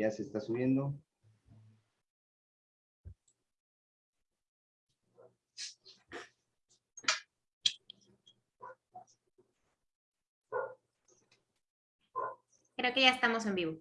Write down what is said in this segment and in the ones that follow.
Ya se está subiendo. Creo que ya estamos en vivo.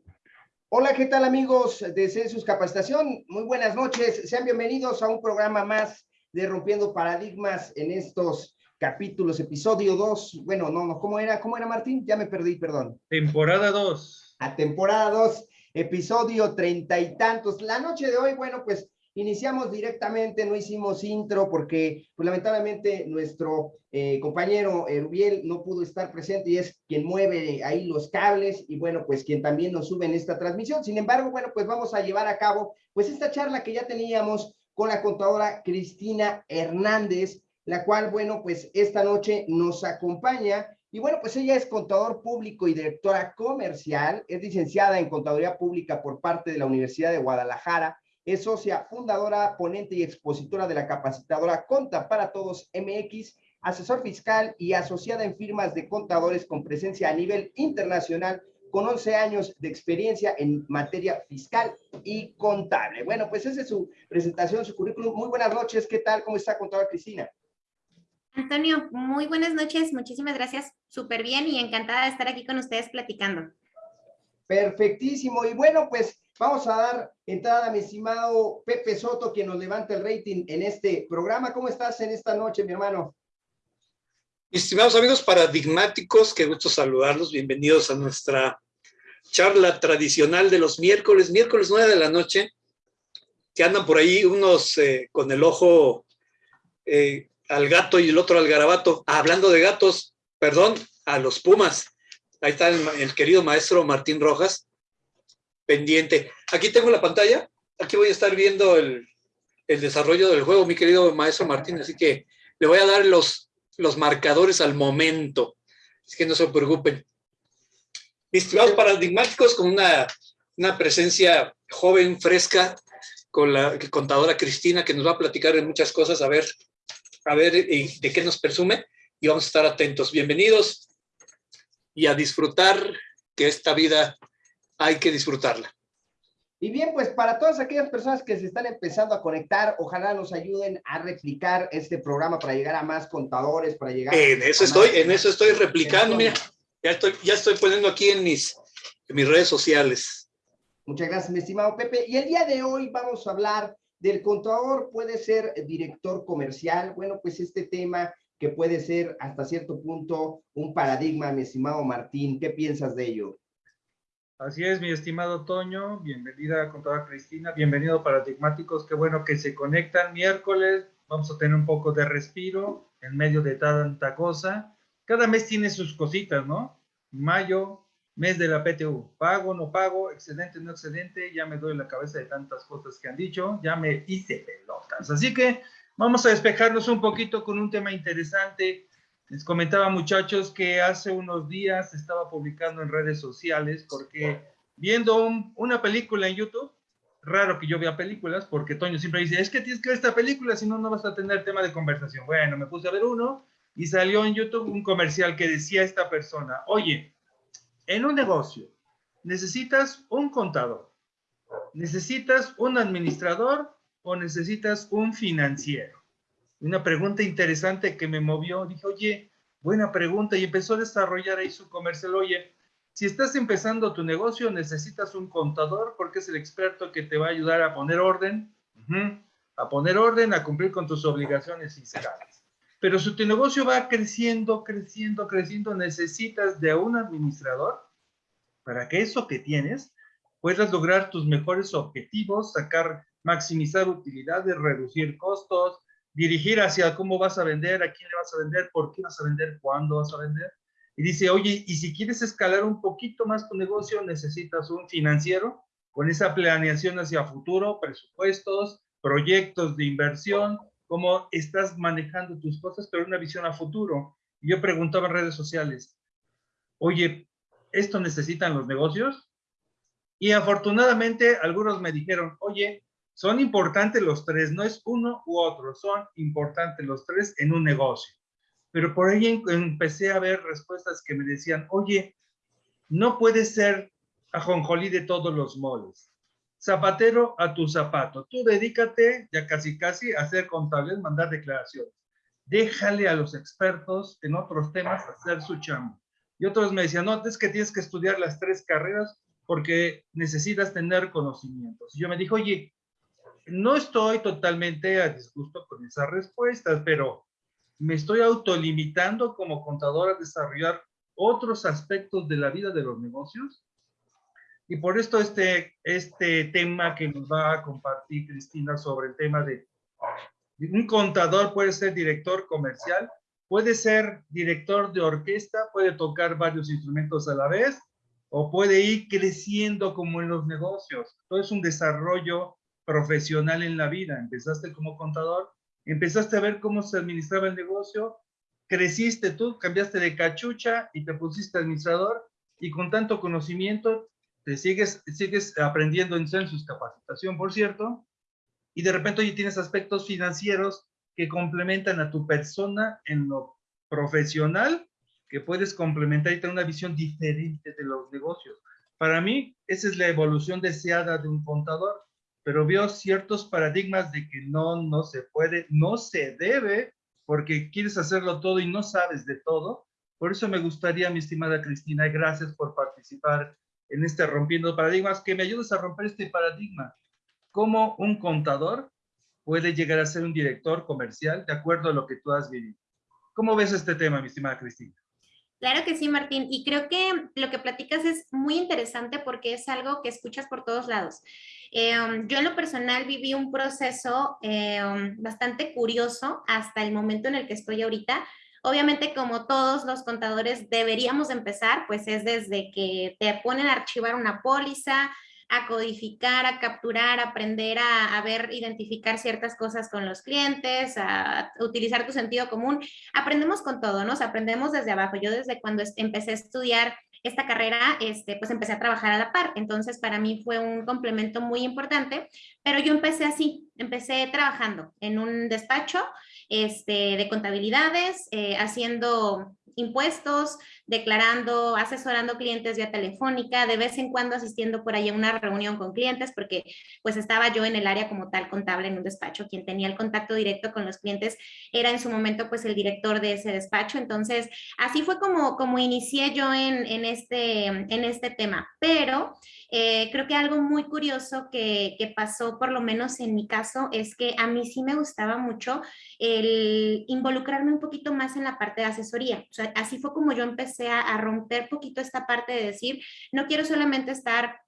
Hola, ¿qué tal amigos de Census Capacitación? Muy buenas noches. Sean bienvenidos a un programa más de Rompiendo Paradigmas en estos capítulos, episodio 2. Bueno, no, no, ¿cómo era? ¿Cómo era, Martín? Ya me perdí, perdón. Temporada 2. A temporada 2, episodio treinta y tantos. La noche de hoy, bueno, pues iniciamos directamente, no hicimos intro porque pues, lamentablemente nuestro eh, compañero Rubiel no pudo estar presente y es quien mueve ahí los cables y bueno, pues quien también nos sube en esta transmisión. Sin embargo, bueno, pues vamos a llevar a cabo pues esta charla que ya teníamos con la contadora Cristina Hernández, la cual, bueno, pues esta noche nos acompaña y bueno, pues ella es contador público y directora comercial, es licenciada en contaduría pública por parte de la Universidad de Guadalajara es socia fundadora, ponente y expositora de la capacitadora Conta para Todos MX, asesor fiscal y asociada en firmas de contadores con presencia a nivel internacional, con 11 años de experiencia en materia fiscal y contable. Bueno, pues esa es su presentación, su currículum. Muy buenas noches, ¿qué tal? ¿Cómo está, contadora Cristina? Antonio, muy buenas noches, muchísimas gracias, súper bien y encantada de estar aquí con ustedes platicando. Perfectísimo, y bueno, pues Vamos a dar entrada a mi estimado Pepe Soto, quien nos levanta el rating en este programa. ¿Cómo estás en esta noche, mi hermano? Estimados amigos paradigmáticos, qué gusto saludarlos. Bienvenidos a nuestra charla tradicional de los miércoles, miércoles 9 de la noche, que andan por ahí unos eh, con el ojo eh, al gato y el otro al garabato. Ah, hablando de gatos, perdón, a los pumas. Ahí está el querido maestro Martín Rojas, pendiente. Aquí tengo la pantalla, aquí voy a estar viendo el, desarrollo del juego, mi querido maestro Martín, así que le voy a dar los, los marcadores al momento, así que no se preocupen. Estimados paradigmáticos con una, una presencia joven, fresca, con la contadora Cristina, que nos va a platicar de muchas cosas, a ver, a ver de qué nos presume, y vamos a estar atentos. Bienvenidos y a disfrutar que esta vida hay que disfrutarla. Y bien, pues para todas aquellas personas que se están empezando a conectar, ojalá nos ayuden a replicar este programa para llegar a más contadores, para llegar En eso estoy, en eso estoy replicando, mira, ya estoy, ya estoy poniendo aquí en mis, en mis redes sociales. Muchas gracias, mi estimado Pepe. Y el día de hoy vamos a hablar del contador, puede ser director comercial. Bueno, pues este tema que puede ser hasta cierto punto un paradigma, mi estimado Martín. ¿Qué piensas de ello? Así es, mi estimado Toño, bienvenida con toda Cristina, bienvenido Paradigmáticos, qué bueno que se conectan miércoles, vamos a tener un poco de respiro en medio de tanta cosa. Cada mes tiene sus cositas, ¿no? Mayo, mes de la PTU, pago, no pago, excedente, no excedente, ya me doy la cabeza de tantas cosas que han dicho, ya me hice pelotas. Así que vamos a despejarnos un poquito con un tema interesante. Les comentaba muchachos que hace unos días estaba publicando en redes sociales porque viendo una película en YouTube, raro que yo vea películas porque Toño siempre dice, es que tienes que ver esta película, si no, no vas a tener tema de conversación. Bueno, me puse a ver uno y salió en YouTube un comercial que decía esta persona, oye, en un negocio necesitas un contador, necesitas un administrador o necesitas un financiero una pregunta interesante que me movió. Dije, oye, buena pregunta. Y empezó a desarrollar ahí su comercial. Oye, si estás empezando tu negocio, necesitas un contador porque es el experto que te va a ayudar a poner orden, a poner orden, a cumplir con tus obligaciones fiscales. Pero si tu negocio va creciendo, creciendo, creciendo, necesitas de un administrador para que eso que tienes puedas lograr tus mejores objetivos, sacar, maximizar utilidades, reducir costos, dirigir hacia cómo vas a vender, a quién le vas a vender, por qué vas a vender, cuándo vas a vender. Y dice, oye, y si quieres escalar un poquito más tu negocio, necesitas un financiero con esa planeación hacia futuro, presupuestos, proyectos de inversión, cómo estás manejando tus cosas, pero una visión a futuro. Yo preguntaba en redes sociales, oye, ¿esto necesitan los negocios? Y afortunadamente algunos me dijeron, oye, son importantes los tres, no es uno u otro, son importantes los tres en un negocio. Pero por ahí empecé a ver respuestas que me decían, oye, no puede ser ajonjolí de todos los moles. Zapatero a tu zapato. Tú dedícate ya casi casi a ser contable, mandar declaraciones. Déjale a los expertos en otros temas hacer su chamba. Y otros me decían, no, es que tienes que estudiar las tres carreras porque necesitas tener conocimientos. Y yo me dije, oye, no estoy totalmente a disgusto con esas respuestas, pero me estoy autolimitando como contador a desarrollar otros aspectos de la vida de los negocios. Y por esto este, este tema que nos va a compartir Cristina sobre el tema de un contador puede ser director comercial, puede ser director de orquesta, puede tocar varios instrumentos a la vez, o puede ir creciendo como en los negocios. Todo es un desarrollo profesional en la vida. Empezaste como contador, empezaste a ver cómo se administraba el negocio, creciste tú, cambiaste de cachucha y te pusiste administrador y con tanto conocimiento te sigues, sigues aprendiendo en census capacitación, por cierto, y de repente hoy tienes aspectos financieros que complementan a tu persona en lo profesional, que puedes complementar y tener una visión diferente de los negocios. Para mí, esa es la evolución deseada de un contador, pero veo ciertos paradigmas de que no, no se puede, no se debe porque quieres hacerlo todo y no sabes de todo. Por eso me gustaría, mi estimada Cristina, gracias por participar en este Rompiendo Paradigmas, que me ayudes a romper este paradigma. ¿Cómo un contador puede llegar a ser un director comercial de acuerdo a lo que tú has vivido? ¿Cómo ves este tema, mi estimada Cristina? Claro que sí, Martín. Y creo que lo que platicas es muy interesante porque es algo que escuchas por todos lados. Em, yo en lo personal viví un proceso em, bastante curioso hasta el momento en el que estoy ahorita. Obviamente, como todos los contadores deberíamos empezar, pues es desde que te ponen a archivar una póliza, a codificar, a capturar, a aprender a, ver, identificar ciertas cosas con los clientes, a utilizar tu sentido común. Aprendemos con todo, ¿no? aprendemos desde abajo. Yo desde cuando empecé a estudiar esta carrera, este, pues empecé a trabajar a la par. Entonces, para mí fue un complemento muy importante, pero yo empecé así, empecé trabajando en un despacho este, de contabilidades, eh, haciendo impuestos, declarando, asesorando clientes vía telefónica, de vez en cuando asistiendo por ahí a una reunión con clientes, porque pues estaba yo en el área como tal contable en un despacho, quien tenía el contacto directo con los clientes era en su momento pues el director de ese despacho, entonces así fue como, como inicié yo en, en este, en este tema, pero eh, creo que algo muy curioso que, que pasó, por lo menos en mi caso, es que a mí sí me gustaba mucho el involucrarme un poquito más en la parte de asesoría, así fue como yo empecé a, romper poquito esta parte de decir, no quiero solamente estar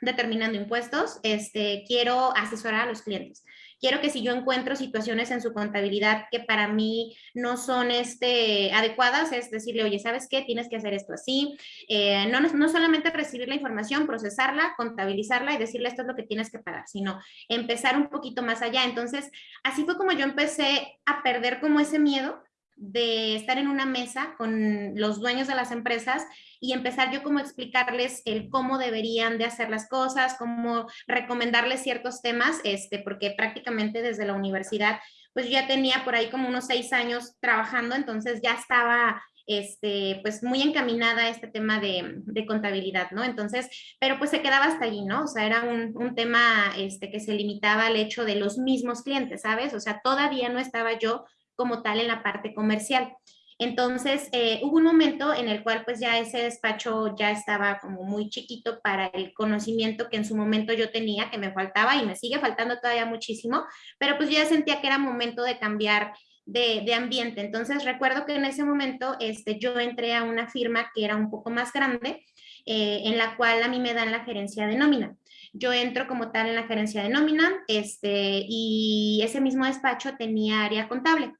determinando impuestos, este, quiero asesorar a los clientes. Quiero que si yo encuentro situaciones en su contabilidad que para mí no son este, adecuadas, es decirle, oye, ¿sabes qué? Tienes que hacer esto así. Eh, no, no solamente recibir la información, procesarla, contabilizarla y decirle esto es lo que tienes que pagar, sino empezar un poquito más allá. Entonces, así fue como yo empecé a perder como ese miedo de estar en una mesa con los dueños de las empresas y empezar yo como explicarles el cómo deberían de hacer las cosas, cómo recomendarles ciertos temas, este, porque prácticamente desde la universidad, pues yo ya tenía por ahí como unos seis años trabajando, entonces ya estaba este, pues muy encaminada a este tema de, de, contabilidad, ¿no? Entonces, pero pues se quedaba hasta allí, ¿no? O sea, era un, un, tema este, que se limitaba al hecho de los mismos clientes, ¿sabes? O sea, todavía no estaba yo como tal en la parte comercial. Entonces, eh, hubo un momento en el cual pues ya ese despacho ya estaba como muy chiquito para el conocimiento que en su momento yo tenía, que me faltaba y me sigue faltando todavía muchísimo, pero pues yo ya sentía que era momento de cambiar de, ambiente. Entonces, recuerdo que en ese momento este, yo entré a una firma que era un poco más grande, eh, en la cual a mí me dan la gerencia de nómina. Yo entro como tal en la gerencia de nómina este, y ese mismo despacho tenía área contable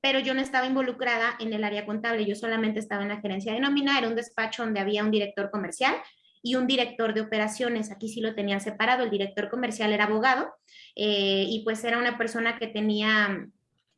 pero yo no estaba involucrada en el área contable, yo solamente estaba en la gerencia de nómina, era un despacho donde había un director comercial y un director de operaciones, aquí sí lo tenían separado, el director comercial era abogado eh, y pues era una persona que tenía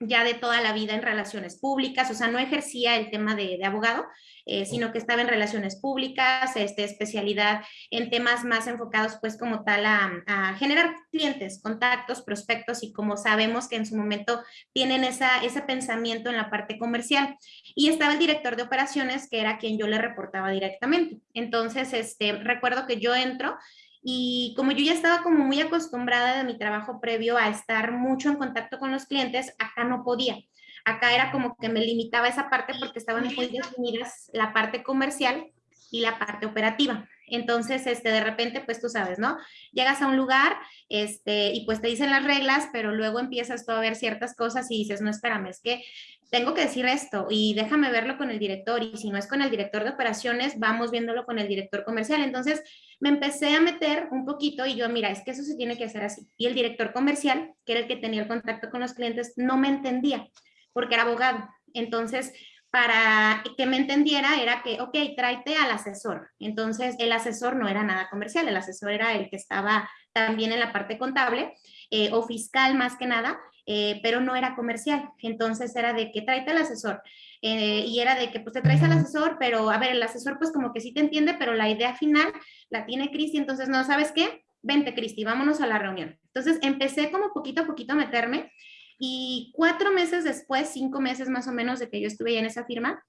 ya de toda la vida en relaciones públicas, o sea, no ejercía el tema de, abogado, eh, sino que estaba en relaciones públicas, este, especialidad en temas más enfocados pues como tal a, generar clientes, contactos, prospectos y como sabemos que en su momento tienen esa, ese pensamiento en la parte comercial. Y estaba el director de operaciones que era quien yo le reportaba directamente. Entonces, este, recuerdo que yo entro y como yo ya estaba como muy acostumbrada de mi trabajo previo a estar mucho en contacto con los clientes, acá no podía. Acá era como que me limitaba esa parte porque estaban muy definidas la parte comercial y la parte operativa. Entonces, este, de repente, pues tú sabes, ¿no? Llegas a un lugar este, y pues te dicen las reglas, pero luego empiezas tú a ver ciertas cosas y dices, no, espérame, es que tengo que decir esto y déjame verlo con el director y si no es con el director de operaciones, vamos viéndolo con el director comercial. Entonces me empecé a meter un poquito y yo, mira, es que eso se tiene que hacer así. Y el director comercial, que era el que tenía el contacto con los clientes, no me entendía porque era abogado. Entonces, para que me entendiera era que, ok, tráete al asesor. Entonces, el asesor no era nada comercial, el asesor era el que estaba también en la parte contable eh, o fiscal más que nada, eh, pero no era comercial. Entonces era de que tráete al asesor. Eh, y era de que pues te traes al asesor, pero a ver, el asesor pues como que sí te entiende, pero la idea final la tiene Cristi, entonces no, ¿sabes qué? Vente Cristi, vámonos a la reunión. Entonces empecé como poquito a poquito a meterme y cuatro meses después, cinco meses más o menos de que yo estuve ya en esa firma,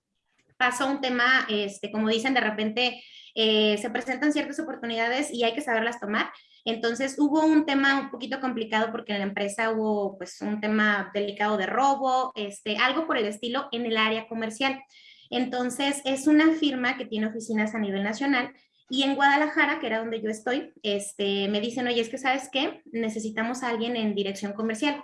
pasó un tema, este, como dicen, de repente eh, se presentan ciertas oportunidades y hay que saberlas tomar. Entonces hubo un tema un poquito complicado porque en la empresa hubo pues un tema delicado de robo, este, algo por el estilo en el área comercial. Entonces es una firma que tiene oficinas a nivel nacional y en Guadalajara, que era donde yo estoy, este, me dicen, oye, es que sabes qué, necesitamos a alguien en dirección comercial.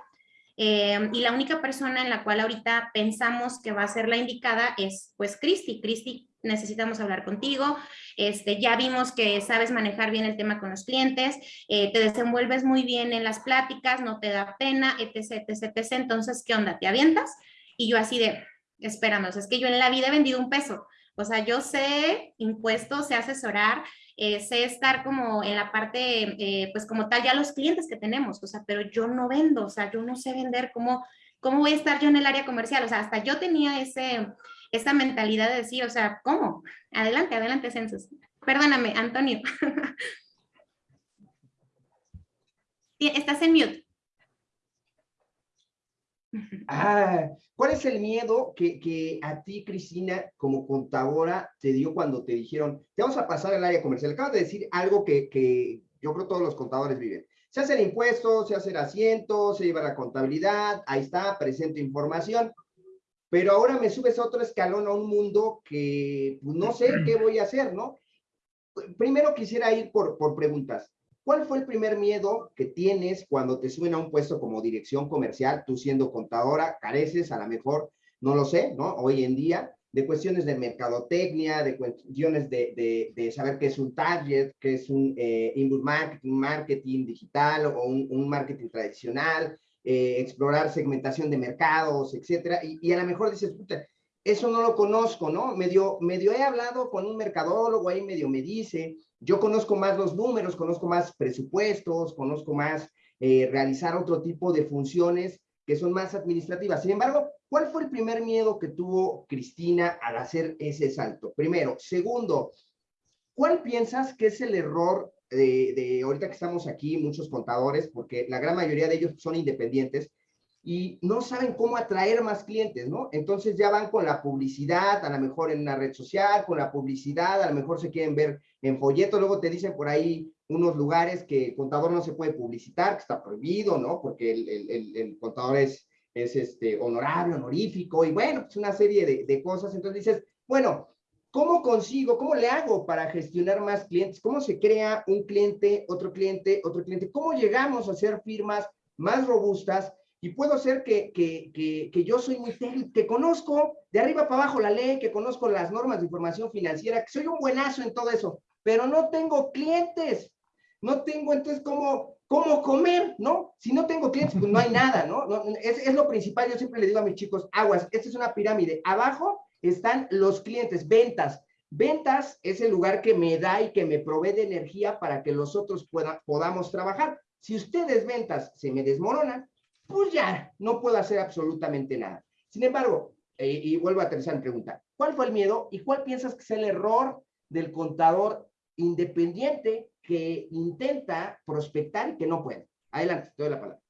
Eh, y la única persona en la cual ahorita pensamos que va a ser la indicada es pues Cristi. Cristi, necesitamos hablar contigo. Este, ya vimos que sabes manejar bien el tema con los clientes, eh, te desenvuelves muy bien en las pláticas, no te da pena, etc, etc, etc. Entonces, ¿qué onda? ¿Te avientas? Y yo así de, espérame, o sea, es que yo en la vida he vendido un peso. O sea, yo sé impuestos, sé asesorar, eh, sé estar como en la parte, eh, pues como tal, ya los clientes que tenemos, o sea, pero yo no vendo, o sea, yo no sé vender, ¿cómo, cómo voy a estar yo en el área comercial? O sea, hasta yo tenía ese, esa mentalidad de decir, o sea, ¿cómo? Adelante, adelante, Census. Perdóname, Antonio. Estás en mute. Ah, ¿cuál es el miedo que, que, a ti, Cristina, como contadora, te dio cuando te dijeron, te vamos a pasar al área comercial? Acabas de decir algo que, que yo creo todos los contadores viven. Se hace el impuesto, se hace el asiento, se lleva la contabilidad, ahí está, presento información, pero ahora me subes a otro escalón, a un mundo que pues, no sé qué voy a hacer, ¿no? Primero quisiera ir por, por preguntas. ¿Cuál fue el primer miedo que tienes cuando te suben a un puesto como dirección comercial, tú siendo contadora, careces a lo mejor, no lo sé, ¿no? Hoy en día, de cuestiones de mercadotecnia, de cuestiones de, de, saber qué es un target, qué es un eh, inbound marketing, marketing digital o un, marketing tradicional, eh, explorar segmentación de mercados, etcétera, y, y, a lo mejor dices, puta, eso no lo conozco, ¿no? Medio, medio he hablado con un mercadólogo, ahí medio me dice, yo conozco más los números, conozco más presupuestos, conozco más eh, realizar otro tipo de funciones que son más administrativas. Sin embargo, ¿cuál fue el primer miedo que tuvo Cristina al hacer ese salto? Primero. Segundo, ¿cuál piensas que es el error de, de, ahorita que estamos aquí, muchos contadores, porque la gran mayoría de ellos son independientes y no saben cómo atraer más clientes, ¿no? Entonces ya van con la publicidad, a lo mejor en una red social, con la publicidad, a lo mejor se quieren ver en folleto, luego te dicen por ahí unos lugares que el contador no se puede publicitar, que está prohibido, ¿no? Porque el, contador es, es este, honorable, honorífico, y bueno, pues una serie de, de cosas. Entonces dices, bueno, ¿Cómo consigo, cómo le hago para gestionar más clientes? ¿Cómo se crea un cliente, otro cliente, otro cliente? ¿Cómo llegamos a hacer firmas más robustas? Y puedo ser que, que, que, que yo soy muy técnico, que conozco de arriba para abajo la ley, que conozco las normas de información financiera, que soy un buenazo en todo eso, pero no tengo clientes. No tengo entonces cómo, cómo comer, ¿no? Si no tengo clientes, pues no hay nada, ¿no? no es, es lo principal, yo siempre le digo a mis chicos, aguas, esta es una pirámide. Abajo están los clientes, ventas. Ventas es el lugar que me da y que me provee de energía para que los otros puedan, podamos trabajar. Si ustedes ventas se me desmoronan, pues ya, no puedo hacer absolutamente nada. Sin embargo, eh, y vuelvo a en pregunta, ¿cuál fue el miedo y cuál piensas que es el error del contador independiente que intenta prospectar y que no puede? Adelante, te doy la palabra.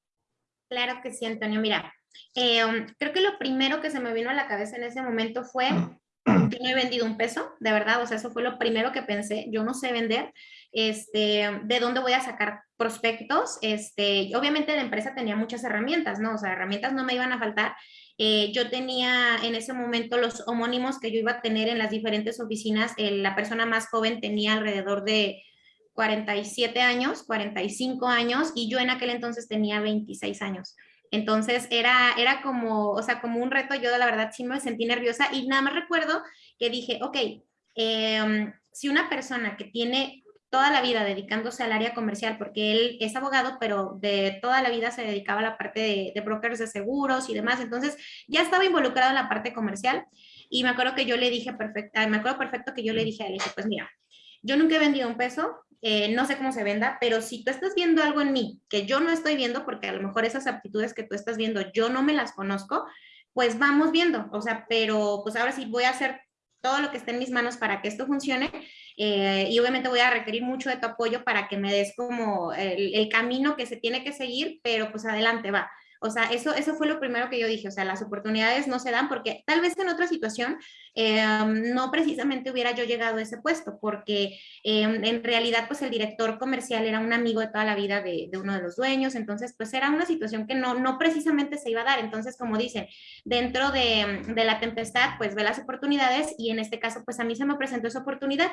Claro que sí, Antonio. Mira, eh, creo que lo primero que se me vino a la cabeza en ese momento fue, yo no he vendido un peso, de verdad, o sea, eso fue lo primero que pensé, yo no sé vender, este, ¿de dónde voy a sacar prospectos? Este, obviamente la empresa tenía muchas herramientas, ¿no? O sea, herramientas no me iban a faltar. Eh, yo tenía en ese momento los homónimos que yo iba a tener en las diferentes oficinas, la persona más joven tenía alrededor de 47 años, 45 años, y yo en aquel entonces tenía 26 años. Entonces era, era como, o sea, como un reto, yo la verdad sí me sentí nerviosa y nada más recuerdo que dije, ok, em, si una persona que tiene toda la vida dedicándose al área comercial, porque él es abogado, pero de toda la vida se dedicaba a la parte de, brokers de seguros y demás, entonces ya estaba involucrado en la parte comercial y me acuerdo que yo le dije, perfecto, me acuerdo perfecto que yo le dije a él, pues mira, yo nunca he vendido un peso, eh, no sé cómo se venda, pero si tú estás viendo algo en mí que yo no estoy viendo, porque a lo mejor esas aptitudes que tú estás viendo yo no me las conozco, pues vamos viendo, o sea, pero pues ahora sí voy a hacer todo lo que esté en mis manos para que esto funcione eh, y obviamente voy a requerir mucho de tu apoyo para que me des como el, el camino que se tiene que seguir, pero pues adelante va. O sea, eso, eso fue lo primero que yo dije, o sea, las oportunidades no se dan porque tal vez en otra situación em, no precisamente hubiera yo llegado a ese puesto, porque em, en realidad pues el director comercial era un amigo de toda la vida de, uno de los dueños, entonces pues era una situación que no, no precisamente se iba a dar, entonces como dicen, dentro de, de la tempestad pues ve las oportunidades y en este caso pues a mí se me presentó esa oportunidad.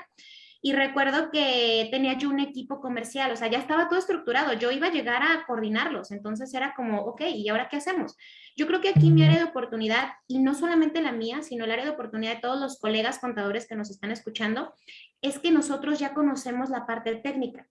Y recuerdo que tenía yo un equipo comercial, o sea, ya estaba todo estructurado, yo iba a llegar a coordinarlos, entonces era como, ok, ¿y ahora qué hacemos? Yo creo que aquí mi área de oportunidad, y no solamente la mía, sino el área de oportunidad de todos los colegas contadores que nos están escuchando, es que nosotros ya conocemos la parte técnica.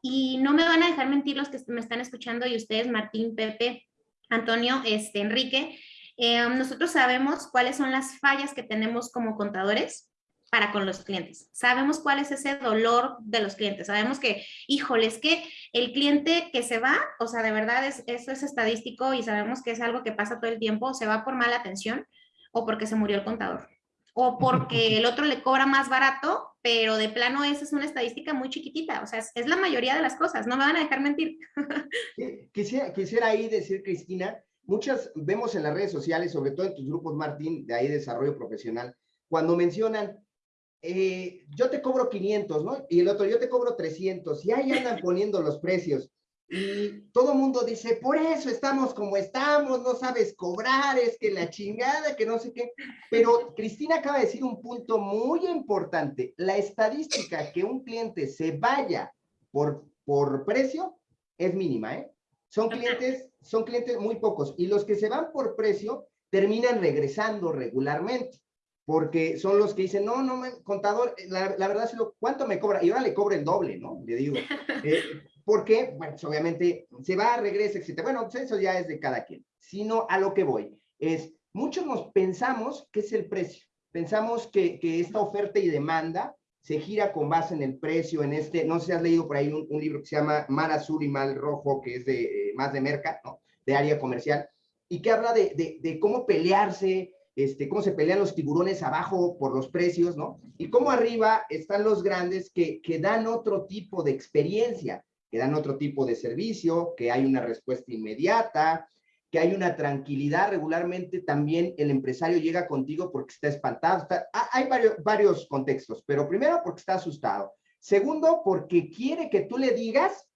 Y no me van a dejar mentir los que me están escuchando y ustedes, Martín, Pepe, Antonio, este, Enrique, eh, nosotros sabemos cuáles son las fallas que tenemos como contadores, para con los clientes. Sabemos cuál es ese dolor de los clientes. Sabemos que, híjole, es que el cliente que se va, o sea, de verdad es, eso es estadístico y sabemos que es algo que pasa todo el tiempo, se va por mala atención o porque se murió el contador o porque el otro le cobra más barato, pero de plano esa es una estadística muy chiquitita, o sea, es, la mayoría de las cosas, no me van a dejar mentir. Quisiera, quisiera ahí decir, Cristina, muchas vemos en las redes sociales, sobre todo en tus grupos, Martín, de ahí desarrollo profesional, cuando mencionan, eh, yo te cobro 500, ¿no? Y el otro, yo te cobro 300, y ahí andan poniendo los precios. Y todo el mundo dice, por eso estamos como estamos, no sabes cobrar, es que la chingada, que no sé qué. Pero Cristina acaba de decir un punto muy importante. La estadística que un cliente se vaya por, por precio es mínima, ¿eh? Son clientes, son clientes muy pocos. Y los que se van por precio terminan regresando regularmente porque son los que dicen, no, no, contador, la, la verdad, ¿cuánto me cobra? Y ahora le cobra el doble, ¿no? Le digo. Eh, porque, bueno, pues obviamente se va, regresa, etc. Bueno, pues eso ya es de cada quien. Sino a lo que voy, es, muchos nos pensamos que es el precio. Pensamos que, que esta oferta y demanda se gira con base en el precio, en este, no sé si has leído por ahí un, un libro que se llama Mar Azul y Mal Rojo, que es de eh, más de merca, ¿no? De área comercial, y que habla de, de, de cómo pelearse, este, cómo se pelean los tiburones abajo por los precios, ¿no? Y cómo arriba están los grandes que, que dan otro tipo de experiencia, que dan otro tipo de servicio, que hay una respuesta inmediata, que hay una tranquilidad. Regularmente también el empresario llega contigo porque está espantado. hay varios, varios contextos, pero primero porque está asustado. Segundo, porque quiere que tú le digas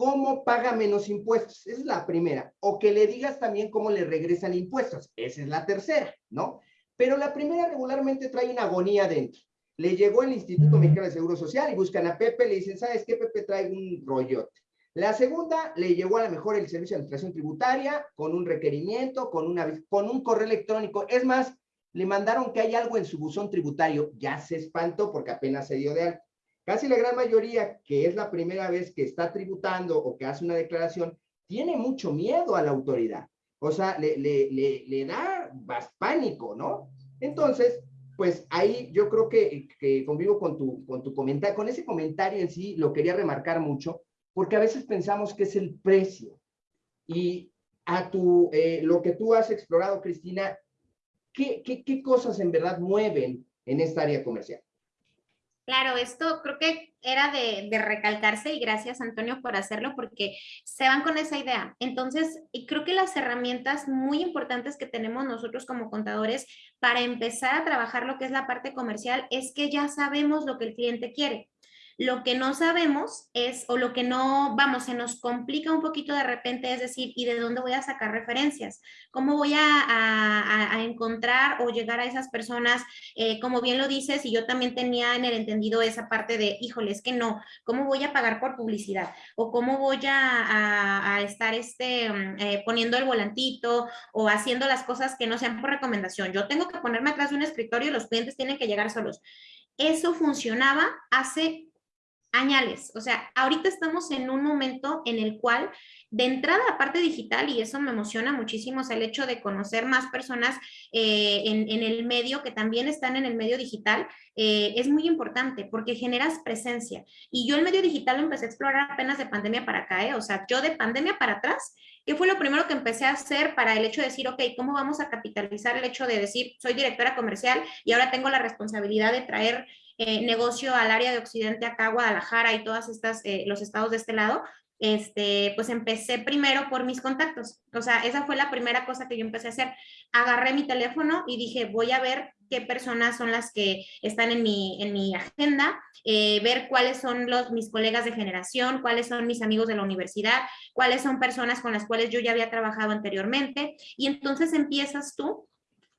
cómo paga menos impuestos. Esa es la primera. O que le digas también cómo le regresan impuestos. Esa es la tercera, ¿no? Pero la primera regularmente trae una agonía dentro. Le llegó el Instituto Mexicano de Seguro Social y buscan a Pepe, le dicen, ¿sabes qué? Pepe trae un rollote. La segunda, le llegó a lo mejor el Servicio de Administración Tributaria con un requerimiento, con, una, con un correo electrónico. Es más, le mandaron que hay algo en su buzón tributario. Ya se espantó porque apenas se dio de alto. Casi la gran mayoría, que es la primera vez que está tributando o que hace una declaración, tiene mucho miedo a la autoridad. O sea, le, le, le, da pánico, ¿no? Entonces, pues ahí yo creo que, que convivo con tu, con tu comentario, con ese comentario en sí, lo quería remarcar mucho, porque a veces pensamos que es el precio. Y a tu, eh, lo que tú has explorado, Cristina, ¿qué, qué, qué cosas en verdad mueven en esta área comercial? Claro, esto creo que era de, de, recalcarse y gracias Antonio por hacerlo porque se van con esa idea. Entonces, creo que las herramientas muy importantes que tenemos nosotros como contadores para empezar a trabajar lo que es la parte comercial es que ya sabemos lo que el cliente quiere. Lo que no sabemos es, o lo que no, vamos, se nos complica un poquito de repente, es decir, ¿y de dónde voy a sacar referencias? ¿Cómo voy a, encontrar o llegar a esas personas? Eh, como bien lo dices, y yo también tenía en el entendido esa parte de, híjole, es que no, ¿cómo voy a pagar por publicidad? ¿O cómo voy a, estar este, mm, eh, poniendo el volantito o haciendo las cosas que no sean por recomendación? Yo tengo que ponerme atrás de un escritorio y los clientes tienen que llegar solos. Eso funcionaba hace añales. O sea, ahorita estamos en un momento en el cual, de entrada, la parte digital, y eso me emociona muchísimo, es el hecho de conocer más personas eh, en, el medio que también están en el medio digital, eh, es muy importante porque generas presencia. Y yo el medio digital lo empecé a explorar apenas de pandemia para acá, ¿eh? o sea, yo de pandemia para atrás, ¿qué fue lo primero que empecé a hacer para el hecho de decir, ok, ¿cómo vamos a capitalizar el hecho de decir, soy directora comercial y ahora tengo la responsabilidad de traer eh, negocio al área de Occidente, acá Guadalajara y todas estas, eh, los estados de este lado, este, pues empecé primero por mis contactos. O sea, esa fue la primera cosa que yo empecé a hacer. Agarré mi teléfono y dije, voy a ver qué personas son las que están en mi, en mi agenda, eh, ver cuáles son los, mis colegas de generación, cuáles son mis amigos de la universidad, cuáles son personas con las cuales yo ya había trabajado anteriormente. Y entonces empiezas tú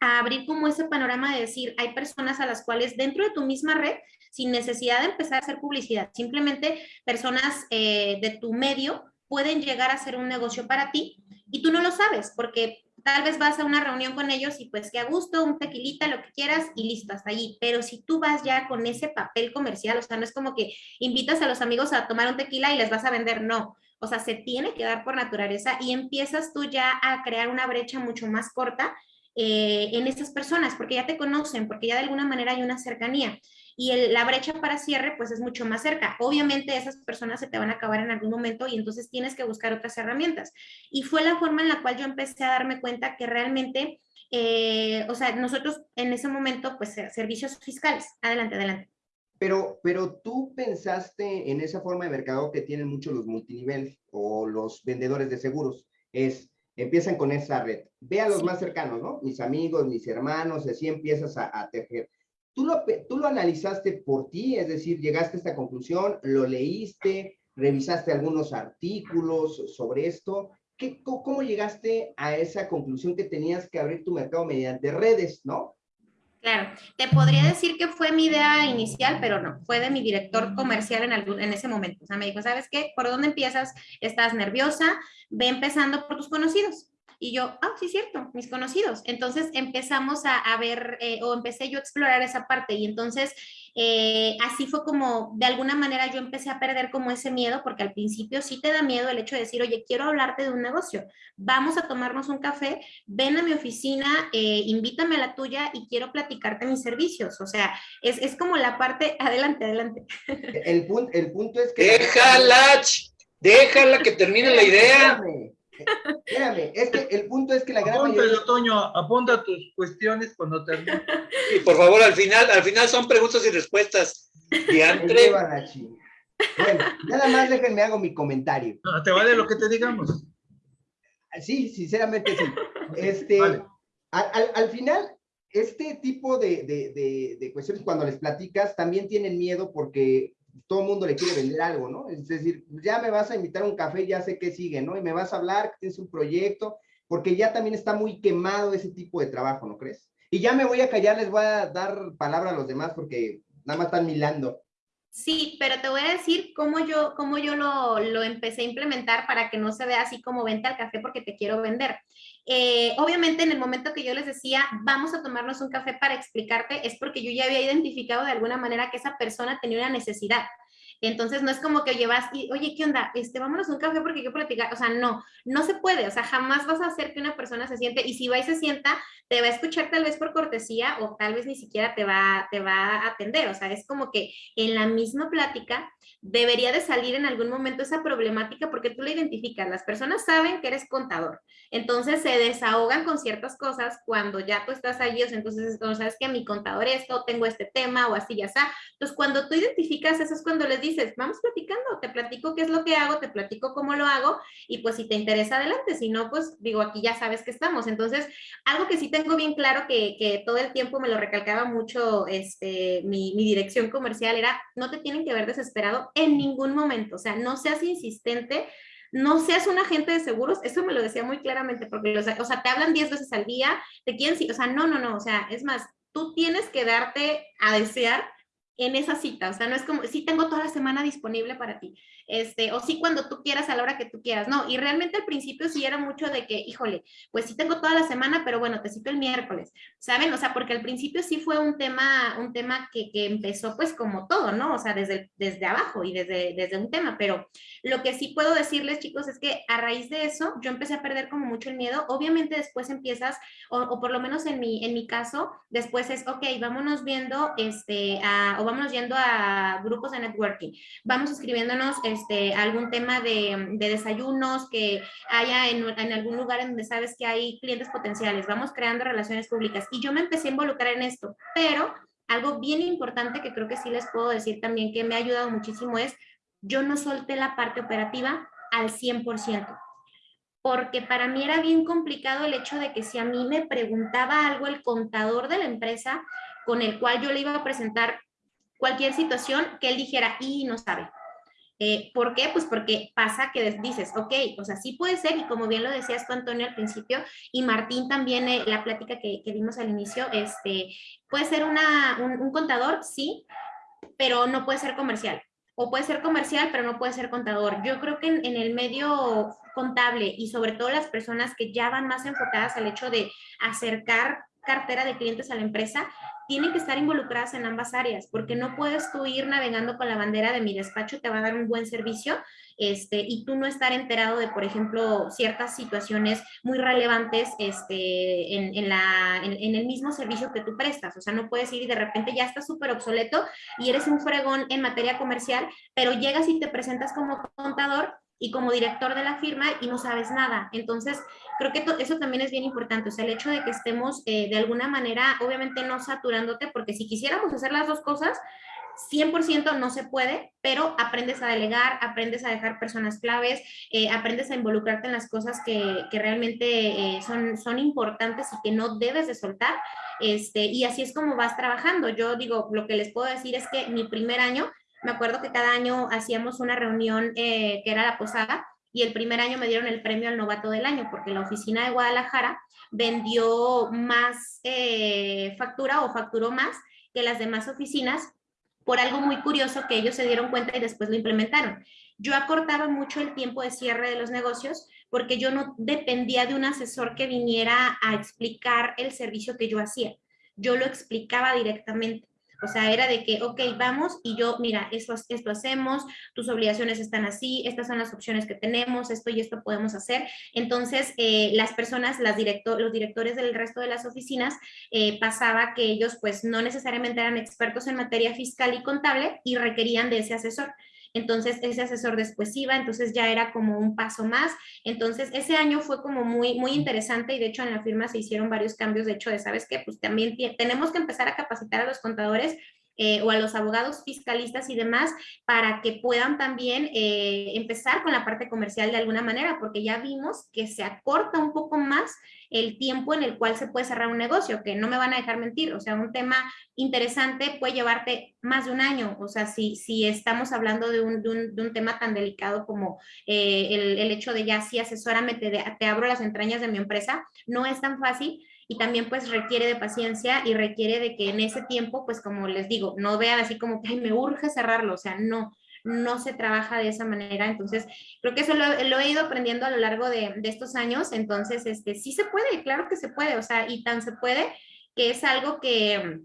a abrir como ese panorama de decir, hay personas a las cuales dentro de tu misma red, sin necesidad de empezar a hacer publicidad, simplemente personas eh, de tu medio pueden llegar a hacer un negocio para ti y tú no lo sabes porque tal vez vas a una reunión con ellos y pues que a gusto, un tequilita, lo que quieras y listo, hasta allí. Pero si tú vas ya con ese papel comercial, o sea, no es como que invitas a los amigos a tomar un tequila y les vas a vender, no. O sea, se tiene que dar por naturaleza y empiezas tú ya a crear una brecha mucho más corta eh, en estas personas, porque ya te conocen, porque ya de alguna manera hay una cercanía. Y la brecha para cierre, pues es mucho más cerca. Obviamente esas personas se te van a acabar en algún momento y entonces tienes que buscar otras herramientas. Y fue la forma en la cual yo empecé a darme cuenta que realmente, eh, o sea, nosotros en ese momento, pues servicios fiscales. Adelante, adelante. Pero, pero tú pensaste en esa forma de mercado que tienen muchos los multinivel o los vendedores de seguros. Es, empiezan con esa red. Ve a los más cercanos, ¿no? Mis amigos, mis hermanos, así empiezas a, tejer. ¿Tú lo, ¿Tú lo analizaste por ti? Es decir, llegaste a esta conclusión, lo leíste, revisaste algunos artículos sobre esto. ¿Qué, ¿Cómo llegaste a esa conclusión que tenías que abrir tu mercado mediante redes, no? Claro, te podría decir que fue mi idea inicial, pero no, fue de mi director comercial en, algún, en ese momento. O sea, me dijo, ¿sabes qué? ¿Por dónde empiezas? Estás nerviosa, ve empezando por tus conocidos. Y yo, ah, sí, cierto, mis conocidos. Entonces empezamos a, a ver, eh, o empecé yo a explorar esa parte. Y entonces eh, así fue como, de alguna manera yo empecé a perder como ese miedo, porque al principio sí te da miedo el hecho de decir, oye, quiero hablarte de un negocio, vamos a tomarnos un café, ven a mi oficina, eh, invítame a la tuya y quiero platicarte mis servicios. O sea, es, es como la parte, adelante, adelante. El, punto, el punto es que... Déjala, déjala que termine la idea. Espérame, es que el punto es que la gran mayoría... Toño, apunta tus cuestiones cuando termine. Y por favor, al final, al final son preguntas y respuestas. Diantre. Bueno, nada más déjenme hago mi comentario. No, te vale lo que te digamos. Sí, sinceramente sí. Este, al, al, final, este tipo de, de, de, cuestiones cuando les platicas también tienen miedo porque todo el mundo le quiere vender algo, ¿no? Es decir, ya me vas a invitar a un café, ya sé qué sigue, ¿no? Y me vas a hablar tienes un proyecto, porque ya también está muy quemado ese tipo de trabajo, ¿no crees? Y ya me voy a callar, les voy a dar palabra a los demás porque nada más están milando. Sí, pero te voy a decir cómo yo, cómo yo lo, lo, empecé a implementar para que no se vea así como vente al café porque te quiero vender. Eh, obviamente en el momento que yo les decía, vamos a tomarnos un café para explicarte, es porque yo ya había identificado de alguna manera que esa persona tenía una necesidad. Entonces no es como que llevas y, oye, ¿qué onda? Este, vámonos un café porque quiero platicar. O sea, no, no se puede. O sea, jamás vas a hacer que una persona se siente y si va y se sienta, te va a escuchar tal vez por cortesía o tal vez ni siquiera te va, te va a atender. O sea, es como que en la misma plática debería de salir en algún momento esa problemática porque tú la identificas, las personas saben que eres contador, entonces se desahogan con ciertas cosas cuando ya tú estás allí, o sea, entonces, o sabes que mi contador esto, tengo este tema o así ya está. Entonces, cuando tú identificas eso es cuando les dices, vamos platicando, te platico qué es lo que hago, te platico cómo lo hago y pues si te interesa adelante, si no, pues digo, aquí ya sabes que estamos. Entonces, algo que sí tengo bien claro que, que todo el tiempo me lo recalcaba mucho este, mi, mi dirección comercial era, no te tienen que ver desesperado en ningún momento, o sea, no seas insistente, no seas un agente de seguros, eso me lo decía muy claramente, porque, o sea, o sea te hablan 10 veces al día, te quieren, o sea, no, no, no, o sea, es más, tú tienes que darte a desear en esa cita, o sea, no es como, sí tengo toda la semana disponible para ti, este, o sí cuando tú quieras, a la hora que tú quieras, no, y realmente al principio sí era mucho de que, híjole, pues sí tengo toda la semana, pero bueno, te cito el miércoles, ¿saben? O sea, porque al principio sí fue un tema, un tema que, que empezó pues como todo, ¿no? O sea, desde, desde abajo y desde, desde un tema, pero lo que sí puedo decirles, chicos, es que a raíz de eso yo empecé a perder como mucho el miedo, obviamente después empiezas, o, por lo menos en mi, en mi caso, después es, ok, vámonos viendo, este, o vámonos yendo a grupos de networking, vamos escribiéndonos este, algún tema de, de desayunos que haya en, en, algún lugar en donde sabes que hay clientes potenciales, vamos creando relaciones públicas. Y yo me empecé a involucrar en esto, pero algo bien importante que creo que sí les puedo decir también que me ha ayudado muchísimo es, yo no solté la parte operativa al 100% porque para mí era bien complicado el hecho de que si a mí me preguntaba algo el contador de la empresa con el cual yo le iba a presentar cualquier situación que él dijera y no sabe. Eh, ¿Por qué? Pues porque pasa que dices, ok, o sea, sí puede ser, y como bien lo decías tú, Antonio, al principio, y Martín también, eh, la plática que, que, dimos al inicio, este, puede ser una, un, contador, sí, pero no puede ser comercial. O puede ser comercial, pero no puede ser contador. Yo creo que en el medio contable y sobre todo las personas que ya van más enfocadas al hecho de acercar cartera de clientes a la empresa, tienen que estar involucradas en ambas áreas, porque no puedes tú ir navegando con la bandera de mi despacho, te va a dar un buen servicio, este, y tú no estar enterado de, por ejemplo, ciertas situaciones muy relevantes este, en, en, la, en, en el mismo servicio que tú prestas. O sea, no puedes ir y de repente ya estás súper obsoleto y eres un fregón en materia comercial, pero llegas y te presentas como contador y como director de la firma y no sabes nada. Entonces, creo que eso también es bien importante, o sea, el hecho de que estemos eh, de alguna manera, obviamente no saturándote, porque si quisiéramos hacer las dos cosas, 100% no se puede, pero aprendes a delegar, aprendes a dejar personas claves, eh, aprendes a involucrarte en las cosas que, que realmente eh, son, son importantes y que no debes de soltar. Este, y así es como vas trabajando. Yo digo, lo que les puedo decir es que mi primer año me acuerdo que cada año hacíamos una reunión eh, que era la posada y el primer año me dieron el premio al novato del año porque la oficina de Guadalajara vendió más eh, factura o facturó más que las demás oficinas por algo muy curioso que ellos se dieron cuenta y después lo implementaron. Yo acortaba mucho el tiempo de cierre de los negocios porque yo no dependía de un asesor que viniera a explicar el servicio que yo hacía. Yo lo explicaba directamente. O sea, era de que, ok, vamos y yo, mira, esto, esto hacemos, tus obligaciones están así, estas son las opciones que tenemos, esto y esto podemos hacer. Entonces, eh, las personas, los directores del resto de las oficinas, eh, pasaba que ellos pues no necesariamente eran expertos en materia fiscal y contable y requerían de ese asesor. Entonces ese asesor después iba, entonces ya era como un paso más. Entonces ese año fue como muy, muy interesante y de hecho en la firma se hicieron varios cambios, de hecho de, ¿sabes qué? Pues también tenemos que empezar a capacitar a los contadores eh, o a los abogados fiscalistas y demás para que puedan también eh, empezar con la parte comercial de alguna manera, porque ya vimos que se acorta un poco más el tiempo en el cual se puede cerrar un negocio, que no me van a dejar mentir, o sea, un tema interesante puede llevarte más de un año, o sea, si, si estamos hablando de un, de un, de un tema tan delicado como eh, el, el, hecho de ya sí asesórame, te, te abro las entrañas de mi empresa, no es tan fácil, y también pues requiere de paciencia y requiere de que en ese tiempo, pues como les digo, no vean así como que me urge cerrarlo, o sea, no, no se trabaja de esa manera. Entonces, creo que eso lo, lo he ido aprendiendo a lo largo de, de, estos años. Entonces, este, sí se puede, claro que se puede, o sea, y tan se puede que es algo que,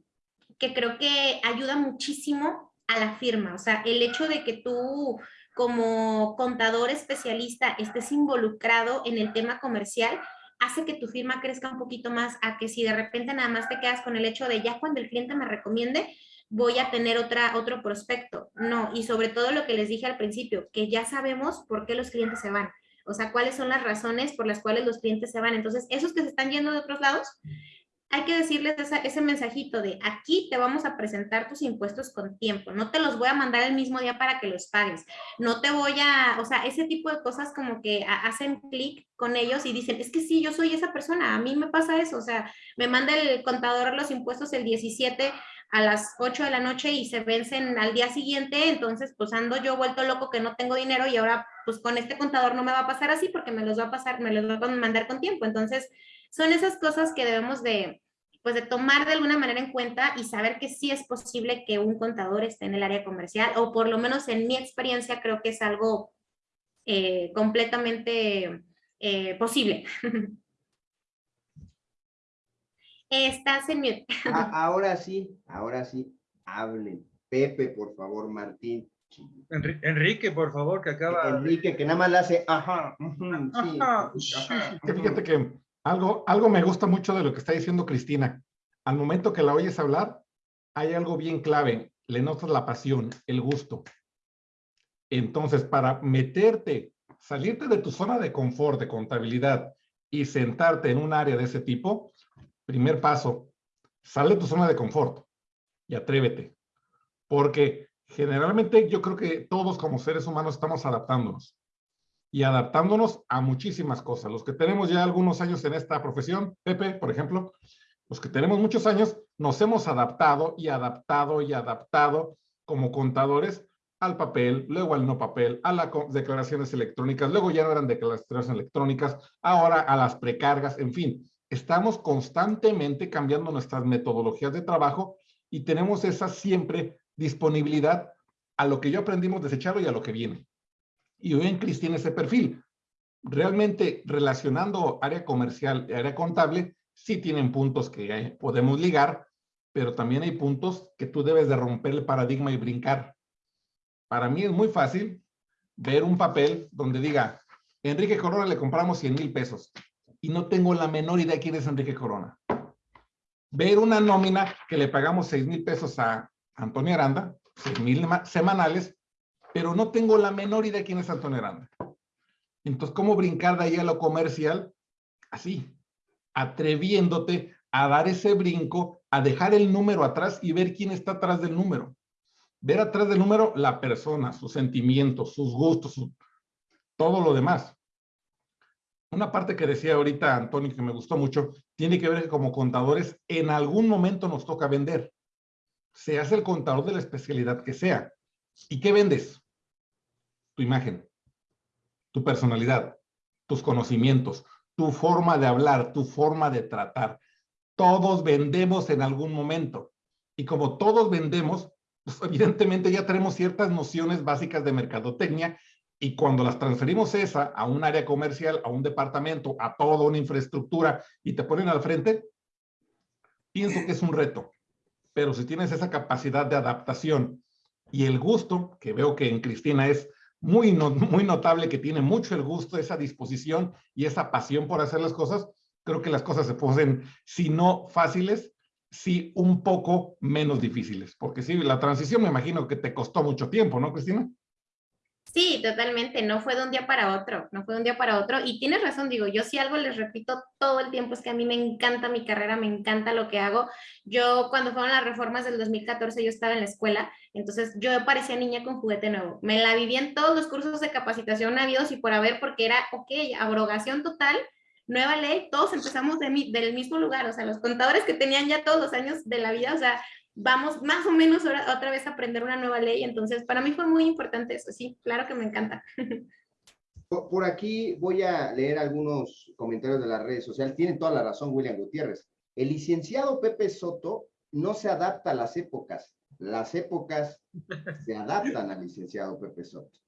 que creo que ayuda muchísimo a la firma. O sea, el hecho de que tú como contador especialista estés involucrado en el tema comercial, hace que tu firma crezca un poquito más a que si de repente nada más te quedas con el hecho de ya cuando el cliente me recomiende, voy a tener otra, otro prospecto. No, y sobre todo lo que les dije al principio, que ya sabemos por qué los clientes se van. O sea, cuáles son las razones por las cuales los clientes se van. Entonces, esos que se están yendo de otros lados, hay que decirles ese mensajito de aquí te vamos a presentar tus impuestos con tiempo, no te los voy a mandar el mismo día para que los pagues, no te voy a, o sea, ese tipo de cosas como que hacen clic con ellos y dicen, es que sí, yo soy esa persona, a mí me pasa eso, o sea, me manda el contador los impuestos el 17 a las 8 de la noche y se vencen al día siguiente, entonces pues ando yo vuelto loco que no tengo dinero y ahora pues con este contador no me va a pasar así porque me los va a pasar, me los va a mandar con tiempo, entonces son esas cosas que debemos de, pues de tomar de alguna manera en cuenta y saber que sí es posible que un contador esté en el área comercial, o por lo menos en mi experiencia creo que es algo eh, completamente eh, posible. Estás en mute. Ah, ahora sí, ahora sí, hablen. Pepe, por favor, Martín. Enrique, por favor, que acaba. Enrique, que nada más le hace, ajá, Fíjate que algo, algo me gusta mucho de lo que está diciendo Cristina. Al momento que la oyes hablar, hay algo bien clave. Le notas la pasión, el gusto. Entonces, para meterte, salirte de tu zona de confort, de contabilidad y sentarte en un área de ese tipo, primer paso, sale de tu zona de confort y atrévete. Porque generalmente yo creo que todos como seres humanos estamos adaptándonos y adaptándonos a muchísimas cosas. Los que tenemos ya algunos años en esta profesión, Pepe, por ejemplo, los que tenemos muchos años, nos hemos adaptado y adaptado y adaptado como contadores al papel, luego al no papel, a las declaraciones electrónicas, luego ya no eran declaraciones electrónicas, ahora a las precargas, en fin, estamos constantemente cambiando nuestras metodologías de trabajo y tenemos esa siempre disponibilidad a lo que yo aprendimos desechado y a lo que viene y hoy en CRIS tiene ese perfil. Realmente relacionando área comercial y área contable, sí tienen puntos que podemos ligar, pero también hay puntos que tú debes de romper el paradigma y brincar. Para mí es muy fácil ver un papel donde diga, Enrique Corona le compramos 100 mil pesos y no tengo la menor idea quién es Enrique Corona. Ver una nómina que le pagamos 6 mil pesos a Antonio Aranda, 6 mil semanales, pero no tengo la menor idea de quién es Antonio Aranda. Entonces, ¿cómo brincar de ahí a lo comercial? Así, atreviéndote a dar ese brinco, a dejar el número atrás y ver quién está atrás del número. Ver atrás del número la persona, sus sentimientos, sus gustos, todo lo demás. Una parte que decía ahorita Antonio que me gustó mucho, tiene que ver que como contadores en algún momento nos toca vender. Se hace el contador de la especialidad que sea. ¿Y qué vendes? Tu imagen, tu personalidad, tus conocimientos, tu forma de hablar, tu forma de tratar. Todos vendemos en algún momento. Y como todos vendemos, pues evidentemente ya tenemos ciertas nociones básicas de mercadotecnia y cuando las transferimos esa a un área comercial, a un departamento, a toda una infraestructura y te ponen al frente, pienso que es un reto. Pero si tienes esa capacidad de adaptación y el gusto, que veo que en Cristina es muy, muy notable que tiene mucho el gusto, esa disposición y esa pasión por hacer las cosas, creo que las cosas se pueden, si no fáciles, sí un poco menos difíciles. Porque sí, la transición me imagino que te costó mucho tiempo, ¿no, Cristina? Sí, totalmente, no fue de un día para otro, no fue de un día para otro. Y tienes razón, digo, yo sí algo les repito todo el tiempo, es que a mí me encanta mi carrera, me encanta lo que hago. Yo cuando fueron las reformas del 2014, yo estaba en la escuela, entonces yo parecía niña con juguete nuevo. Me la viví en todos los cursos de capacitación habidos y por haber, porque era, ok, abrogación total, nueva ley, todos empezamos de del mismo lugar, o sea, los contadores que tenían ya todos los años de la vida, o sea, vamos más o menos otra vez a aprender una nueva ley. Entonces, para mí fue muy importante eso. Sí, claro que me encanta. Por aquí voy a leer algunos comentarios de las redes sociales. Tienen toda la razón, William Gutiérrez. El licenciado Pepe Soto no se adapta a las épocas. Las épocas se adaptan al licenciado Pepe Soto.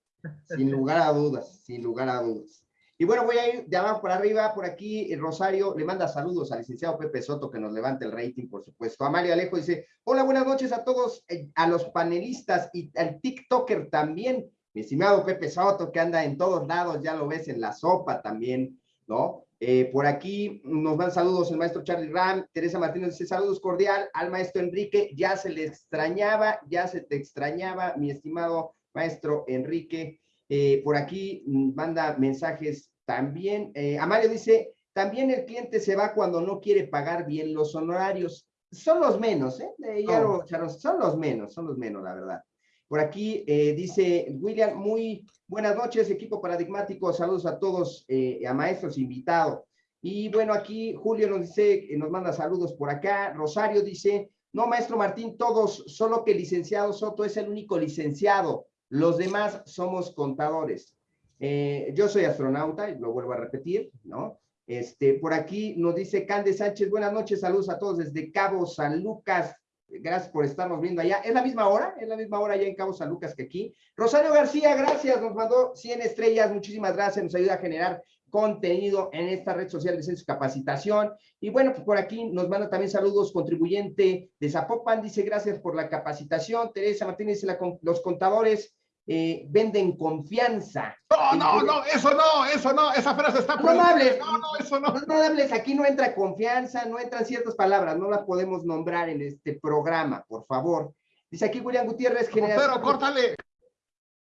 Sin lugar a dudas, sin lugar a dudas. Y bueno, voy a ir de abajo para arriba, por aquí Rosario le manda saludos al licenciado Pepe Soto que nos levante el rating, por supuesto. Amalia Alejo dice, hola, buenas noches a todos, eh, a los panelistas y al TikToker también, mi estimado Pepe Soto que anda en todos lados, ya lo ves en la sopa también, ¿no? Eh, por aquí nos van saludos el maestro Charlie Ram, Teresa Martínez dice saludos cordial al maestro Enrique, ya se le extrañaba, ya se te extrañaba, mi estimado maestro Enrique. Eh, por aquí manda mensajes también. Eh, Amario dice, también el cliente se va cuando no quiere pagar bien los honorarios. Son los menos, ¿eh? Ya lo, son los menos, son los menos, la verdad. Por aquí dice William, muy Buenas noches, equipo paradigmático. Saludos a todos, eh, a maestros invitados. Y bueno, aquí Julio nos dice, nos manda saludos por acá. Rosario dice, no, maestro Martín, todos, solo que el licenciado Soto es el único licenciado. Los demás somos contadores. Eh, yo soy astronauta, y lo vuelvo a repetir, ¿no? Este, por aquí nos dice Cande Sánchez, buenas noches, saludos a todos desde Cabo San Lucas, Gracias por estarnos viendo allá. Es la misma hora, es la misma hora allá en Cabo San Lucas que aquí. Rosario García, gracias, nos mandó 100 estrellas, muchísimas gracias, nos ayuda a generar contenido en esta red social de Censo Capacitación. Y bueno, pues por aquí nos manda también saludos contribuyente de Zapopan, dice gracias por la capacitación. Teresa Martínez, los contadores eh, venden confianza. No, no, no, eso no, eso no, esa frase está no, no hables, no, no, eso no. No, hables, aquí no entra confianza, no entran ciertas palabras, no las podemos nombrar en este programa, por favor. Dice aquí William Gutiérrez, generación. Pero córtale.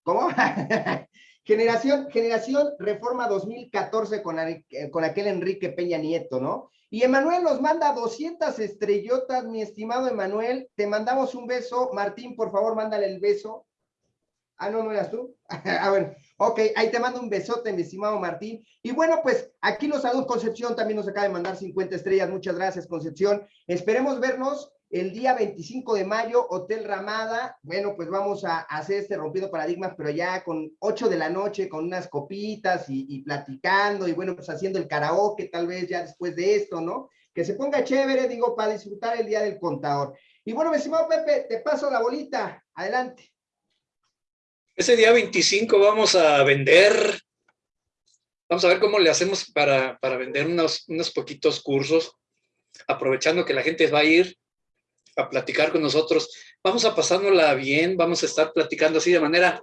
¿Cómo? generación, generación Reforma 2014 con, con aquel Enrique Peña Nieto, ¿no? Y Emanuel nos manda 200 estrellotas, mi estimado Emanuel. Te mandamos un beso. Martín, por favor, mándale el beso. Ah, no, no eras tú. A ver, ok, ahí te mando un besote, mi estimado Martín. Y bueno, pues aquí los saludos, Concepción también nos acaba de mandar 50 estrellas. Muchas gracias, Concepción. Esperemos vernos el día 25 de mayo, Hotel Ramada. Bueno, pues vamos a hacer este rompido paradigmas, pero ya con 8 de la noche, con unas copitas y, platicando, y bueno, pues haciendo el karaoke tal vez ya después de esto, ¿no? Que se ponga chévere, digo, para disfrutar el Día del Contador. Y bueno, mi estimado Pepe, te paso la bolita. Adelante. Ese día 25 vamos a vender, vamos a ver cómo le hacemos para, vender unos, unos poquitos cursos, aprovechando que la gente va a ir a platicar con nosotros. Vamos a pasárnosla bien, vamos a estar platicando así de manera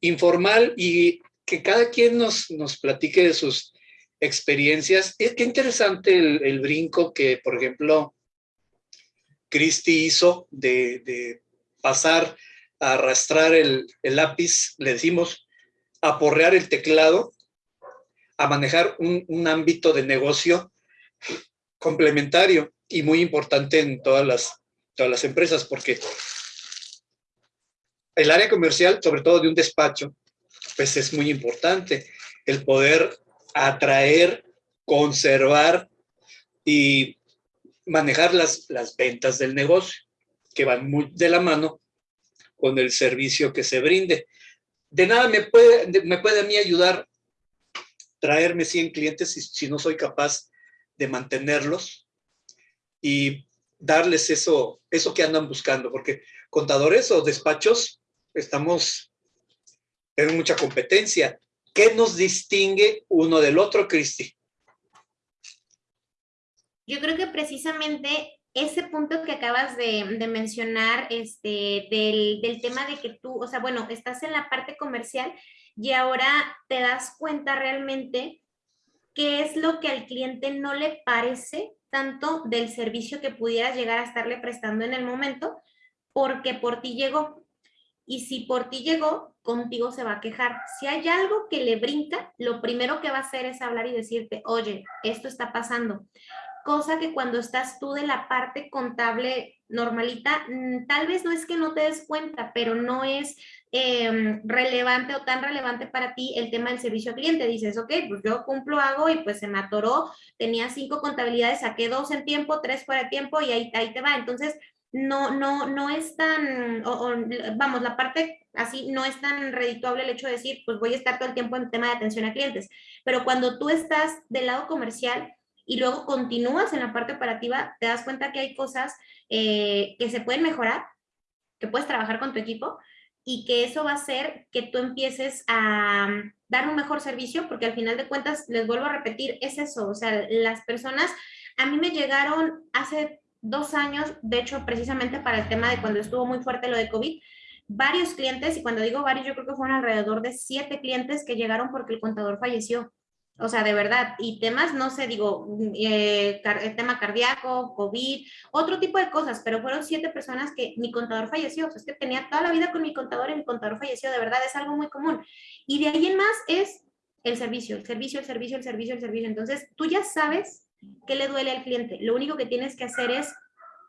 informal y que cada quien nos, nos platique de sus experiencias. Es qué interesante el, brinco que, por ejemplo, Cristi hizo de, de pasar arrastrar el, lápiz, le decimos, aporrear el teclado, a manejar un, ámbito de negocio complementario y muy importante en todas las, todas las empresas, porque el área comercial, sobre todo de un despacho, pues es muy importante el poder atraer, conservar y manejar las, las ventas del negocio, que van muy de la mano con el servicio que se brinde. De nada me puede, me puede a mí ayudar traerme 100 clientes si, si no soy capaz de mantenerlos y darles eso, eso que andan buscando, porque contadores o despachos estamos en mucha competencia. ¿Qué nos distingue uno del otro, Cristi? Yo creo que precisamente ese punto que acabas de, mencionar, este, del, del, tema de que tú, o sea, bueno, estás en la parte comercial y ahora te das cuenta realmente qué es lo que al cliente no le parece tanto del servicio que pudieras llegar a estarle prestando en el momento, porque por ti llegó. Y si por ti llegó, contigo se va a quejar. Si hay algo que le brinca, lo primero que va a hacer es hablar y decirte, oye, esto está pasando cosa que cuando estás tú de la parte contable normalita, mm, tal vez no es que no te des cuenta, pero no es em, relevante o tan relevante para ti el tema del servicio al cliente. Dices, ok, pues yo cumplo, hago y pues se me atoró, tenía cinco contabilidades, saqué dos en tiempo, tres fuera de tiempo y ahí, ahí te va. Entonces, no, no, no es tan, vamos, la parte así no es tan redituable el hecho de decir, pues voy a estar todo el tiempo en tema de atención a clientes. Pero cuando tú estás del lado comercial, y luego continúas en la parte operativa, te das cuenta que hay cosas eh, que se pueden mejorar, que puedes trabajar con tu equipo y que eso va a hacer que tú empieces a mm, dar un mejor servicio, porque al final de cuentas, les vuelvo a repetir, es eso, o sea, las personas, a mí me llegaron hace dos años, de hecho, precisamente para el tema de cuando estuvo muy fuerte lo de COVID, varios clientes, y cuando digo varios, yo creo que fueron alrededor de siete clientes que llegaron porque el contador falleció O sea, de verdad, y temas, no sé, digo, eh, el tema cardíaco, COVID, otro tipo de cosas, pero fueron siete personas que mi contador falleció. O sea, es que tenía toda la vida con mi contador y mi contador falleció, de verdad, es algo muy común. Y de ahí en más es el servicio, el servicio, el servicio, el servicio, el servicio. Entonces, tú ya sabes qué le duele al cliente. Lo único que tienes que hacer es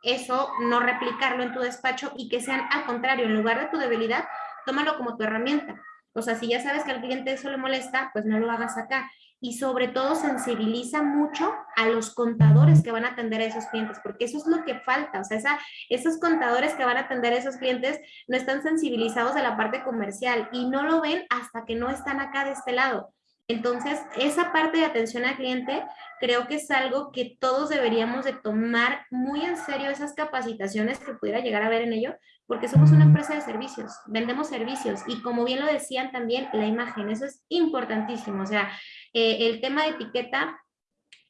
eso, no replicarlo en tu despacho y que sean al contrario, en lugar de tu debilidad, tómalo como tu herramienta. O sea, si ya sabes que al cliente eso le molesta, pues no lo hagas acá. Y sobre todo sensibiliza mucho a los contadores que van a atender a esos clientes, porque eso es lo que falta. O sea, esos contadores que van a atender a esos clientes no están sensibilizados de la parte comercial y no lo ven hasta que no están acá de este lado. Entonces, esa parte de atención al cliente creo que es algo que todos deberíamos de tomar muy en serio esas capacitaciones que pudiera llegar a ver en ello, porque somos una empresa de servicios, vendemos servicios y como bien lo decían también, la imagen, eso es importantísimo. O sea, eh, el tema de etiqueta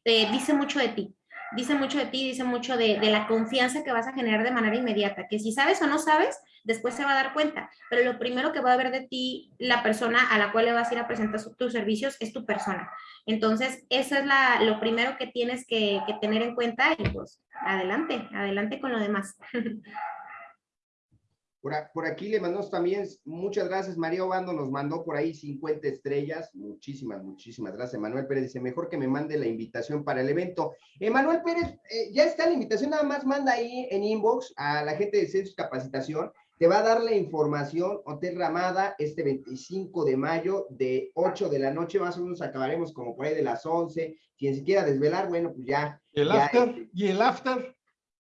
eh, dice mucho de ti dice mucho de ti, dice mucho de, la confianza que vas a generar de manera inmediata, que si sabes o no sabes, después se va a dar cuenta, pero lo primero que va a ver de ti la persona a la cual le vas a ir a presentar tus servicios es tu persona. Entonces, eso es la, lo primero que tienes que, que tener en cuenta y pues adelante, adelante con lo demás. Por, aquí le mandamos también, muchas gracias, María Obando nos mandó por ahí 50 estrellas, muchísimas, muchísimas gracias. Manuel Pérez dice, mejor que me mande la invitación para el evento. Emanuel Pérez, eh, ya está la invitación, nada más manda ahí en inbox a la gente de Census Capacitación, te va a dar la información, Hotel Ramada, este 25 de mayo, de 8 de la noche, más o menos acabaremos como por ahí de las 11, quien se quiera desvelar, bueno, pues ya. ¿El after? ¿Y el after?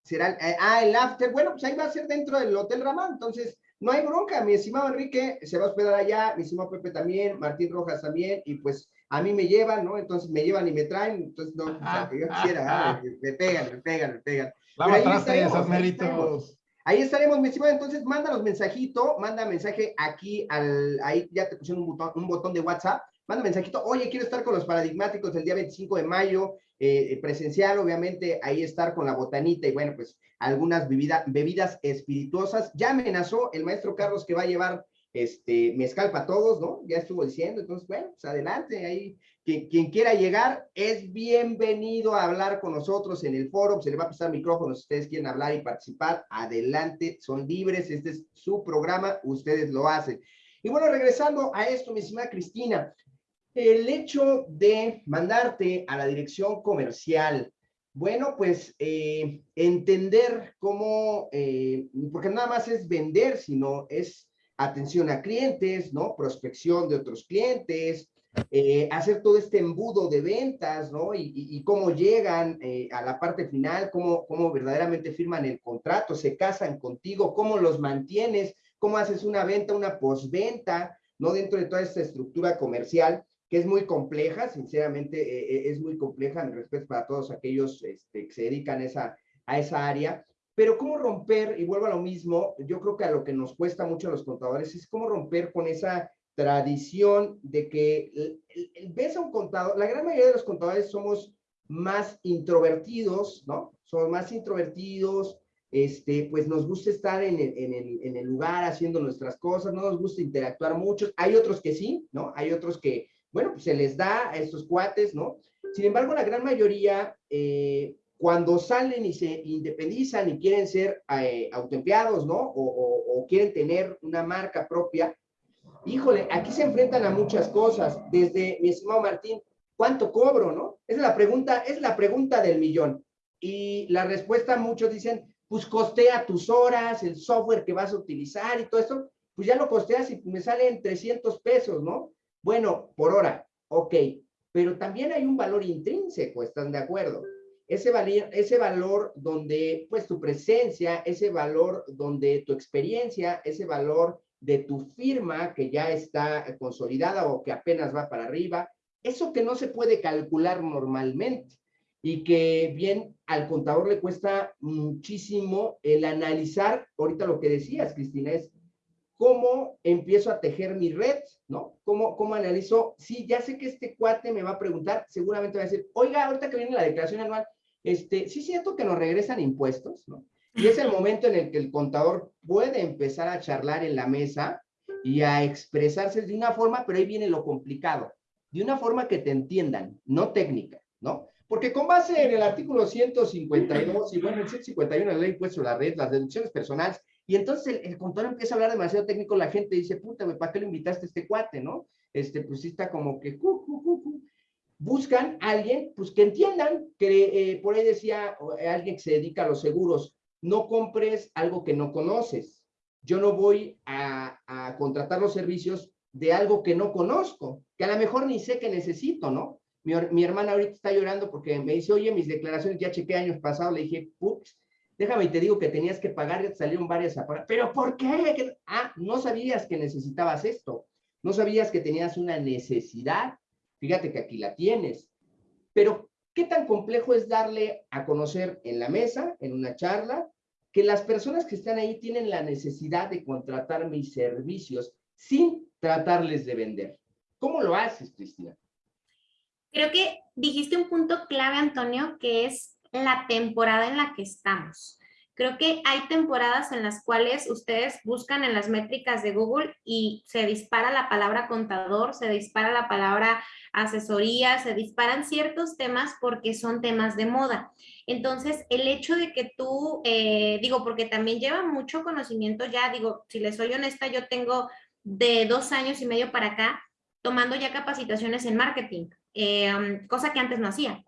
Será, eh, ah, el after, bueno, pues ahí va a ser dentro del Hotel Ramán, entonces no hay bronca, mi estimado Enrique se va a hospedar allá, mi estimado Pepe también, Martín Rojas también, y pues a mí me llevan, ¿no? Entonces me llevan y me traen, entonces no, o sea, que yo quisiera, ah, me pegan, me pegan, me pegan. Vamos a esos méritos. Ahí estaremos, mi estimado, entonces mándanos mensajito, manda mensaje aquí al, ahí ya te pusieron un botón, un botón de WhatsApp, manda mensajito, oye, quiero estar con los paradigmáticos el día 25 de mayo, eh, presencial, obviamente, ahí estar con la botanita y bueno, pues algunas bebidas espirituosas. Ya amenazó el maestro Carlos que va a llevar este mezcal para todos, ¿no? Ya estuvo diciendo, entonces, bueno, pues adelante, ahí quien, quien, quiera llegar es bienvenido a hablar con nosotros en el foro, se le va a pasar micrófono si ustedes quieren hablar y participar, adelante, son libres, este es su programa, ustedes lo hacen. Y bueno, regresando a esto, mi estimada Cristina, el hecho de mandarte a la dirección comercial, bueno, pues eh, entender cómo, eh, porque nada más es vender, sino es atención a clientes, ¿no? Prospección de otros clientes, eh, hacer todo este embudo de ventas, ¿no? Y, cómo llegan a la parte final, cómo, cómo verdaderamente firman el contrato, se casan contigo, cómo los mantienes, cómo haces una venta, una postventa, ¿no? Dentro de toda esta estructura comercial que es muy compleja, sinceramente eh, eh, es muy compleja, mi respeto para todos aquellos este, que se dedican a esa, a esa área, pero cómo romper, y vuelvo a lo mismo, yo creo que a lo que nos cuesta mucho a los contadores es cómo romper con esa tradición de que ves a un contador, la gran mayoría de los contadores somos más introvertidos, ¿no? Somos más introvertidos, este, pues nos gusta estar en el, en, el, en el lugar haciendo nuestras cosas, no nos gusta interactuar mucho. Hay otros que sí, ¿no? Hay otros que bueno, pues se les da a estos cuates, ¿no? Sin embargo, la gran mayoría, eh, cuando salen y se independizan y quieren ser eh, autoempleados, ¿no? O, quieren tener una marca propia, híjole, aquí se enfrentan a muchas cosas, desde, mi estimado Martín, ¿cuánto cobro, no? Es la pregunta, es la pregunta del millón. Y la respuesta, muchos dicen, pues costea tus horas, el software que vas a utilizar y todo esto, pues ya lo costeas y me salen 300 pesos, ¿no? Bueno, por hora, ok, pero también hay un valor intrínseco, ¿están de acuerdo? Ese, valor, ese valor donde, pues, tu presencia, ese valor donde tu experiencia, ese valor de tu firma que ya está consolidada o que apenas va para arriba, eso que no se puede calcular normalmente y que bien al contador le cuesta muchísimo el analizar, ahorita lo que decías, Cristina, es cómo empiezo a tejer mi red, ¿no? ¿Cómo, cómo analizo? Sí, ya sé que este cuate me va a preguntar, seguramente va a decir, oiga, ahorita que viene la declaración anual, este, sí siento que nos regresan impuestos, ¿no? Y es el momento en el que el contador puede empezar a charlar en la mesa y a expresarse de una forma, pero ahí viene lo complicado. de una forma que te entiendan, no técnica, ¿no? Porque con base en el artículo 152 y bueno, el 151 de la ley impuesto a la red, las deducciones personales, y entonces el, contador empieza a hablar demasiado técnico, la gente dice, puta, ¿para qué le invitaste a este cuate, no? Este, pues sí está como que, buscan a alguien, pues que entiendan, que eh, por ahí decía eh, alguien que se dedica a los seguros, no compres algo que no conoces. Yo no voy a, contratar los servicios de algo que no conozco, que a lo mejor ni sé que necesito, ¿no? Mi, mi, hermana ahorita está llorando porque me dice, oye, mis declaraciones ya chequé años pasados. Le dije, ups, déjame y te digo que tenías que pagar, salieron varias a. ¿Pero por qué? Ah, no sabías que necesitabas esto. No sabías que tenías una necesidad. Fíjate que aquí la tienes. Pero, ¿qué tan complejo es darle a conocer en la mesa, en una charla, que las personas que están ahí tienen la necesidad de contratar mis servicios sin tratarles de vender? ¿Cómo lo haces, Cristina? Creo que dijiste un punto clave, Antonio, que es la temporada en la que estamos. Creo que hay temporadas en las cuales ustedes buscan en las métricas de Google y se dispara la palabra contador, se dispara la palabra asesoría, se disparan ciertos temas porque son temas de moda. Entonces, el hecho de que tú, eh, digo, porque también lleva mucho conocimiento ya, digo, si les soy honesta, yo tengo de dos años y medio para acá tomando ya capacitaciones en marketing, eh, cosa que antes no hacía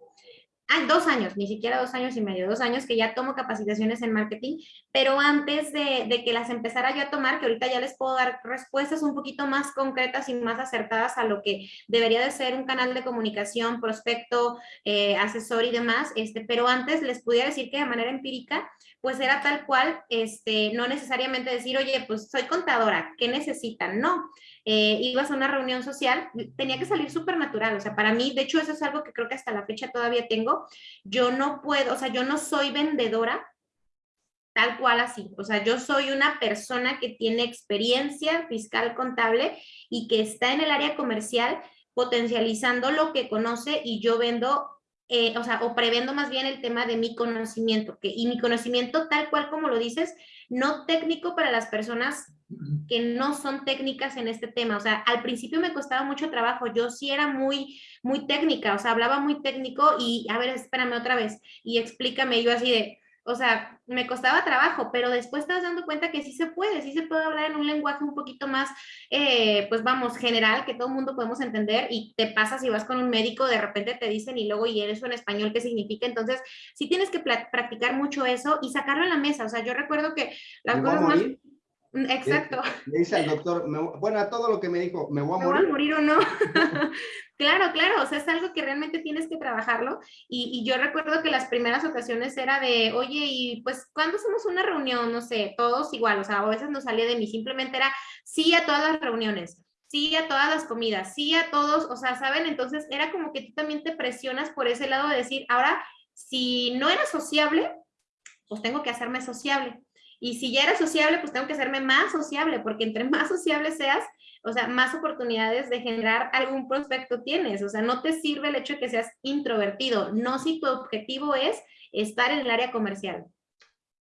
ah, dos años, ni siquiera dos años y medio, dos años que ya tomo capacitaciones en marketing, pero antes de, de, que las empezara yo a tomar, que ahorita ya les puedo dar respuestas un poquito más concretas y más acertadas a lo que debería de ser un canal de comunicación, prospecto, eh, asesor y demás, este, pero antes les pudiera decir que de manera empírica, pues era tal cual, este, no necesariamente decir, oye, pues soy contadora, ¿qué necesitan? No, eh, ibas a una reunión social, tenía que salir súper natural, o sea, para mí, de hecho, eso es algo que creo que hasta la fecha todavía tengo, yo no puedo, o sea, yo no soy vendedora tal cual así, o sea, yo soy una persona que tiene experiencia fiscal contable y que está en el área comercial potencializando lo que conoce y yo vendo eh, o sea, o prevendo más bien el tema de mi conocimiento, que, y mi conocimiento tal cual como lo dices, no técnico para las personas que no son técnicas en este tema. O sea, al principio me costaba mucho trabajo, yo sí era muy, muy técnica, o sea, hablaba muy técnico y, a ver, espérame otra vez, y explícame, yo así de, o sea, me costaba trabajo, pero después te vas dando cuenta que sí se puede, sí se puede hablar en un lenguaje un poquito más, eh, pues vamos, general, que todo el mundo podemos entender y te pasas y vas con un médico, de repente te dicen y luego y eso en español, ¿qué significa? Entonces, sí tienes que practicar mucho eso y sacarlo en la mesa. O sea, yo recuerdo que las cosas más... Mm, exacto. Le, dice al doctor, bueno, a todo lo que me dijo, ¿me voy a ¿Me morir? Voy a morir o no? claro, claro, o sea, es algo que realmente tienes que trabajarlo. Y, yo recuerdo que las primeras ocasiones era de, oye, y pues, ¿cuándo hacemos una reunión? No sé, todos igual, o sea, a veces no salía de mí, simplemente era sí a todas las reuniones sí a todas las comidas, sí a todos, o sea, ¿saben? Entonces era como que tú también te presionas por ese lado de decir, ahora, si no era sociable, pues tengo que hacerme sociable. Y si ya era sociable, pues tengo que hacerme más sociable, porque entre más sociable seas, o sea, más oportunidades de generar algún prospecto tienes. O sea, no te sirve el hecho de que seas introvertido, no si tu objetivo es estar en el área comercial.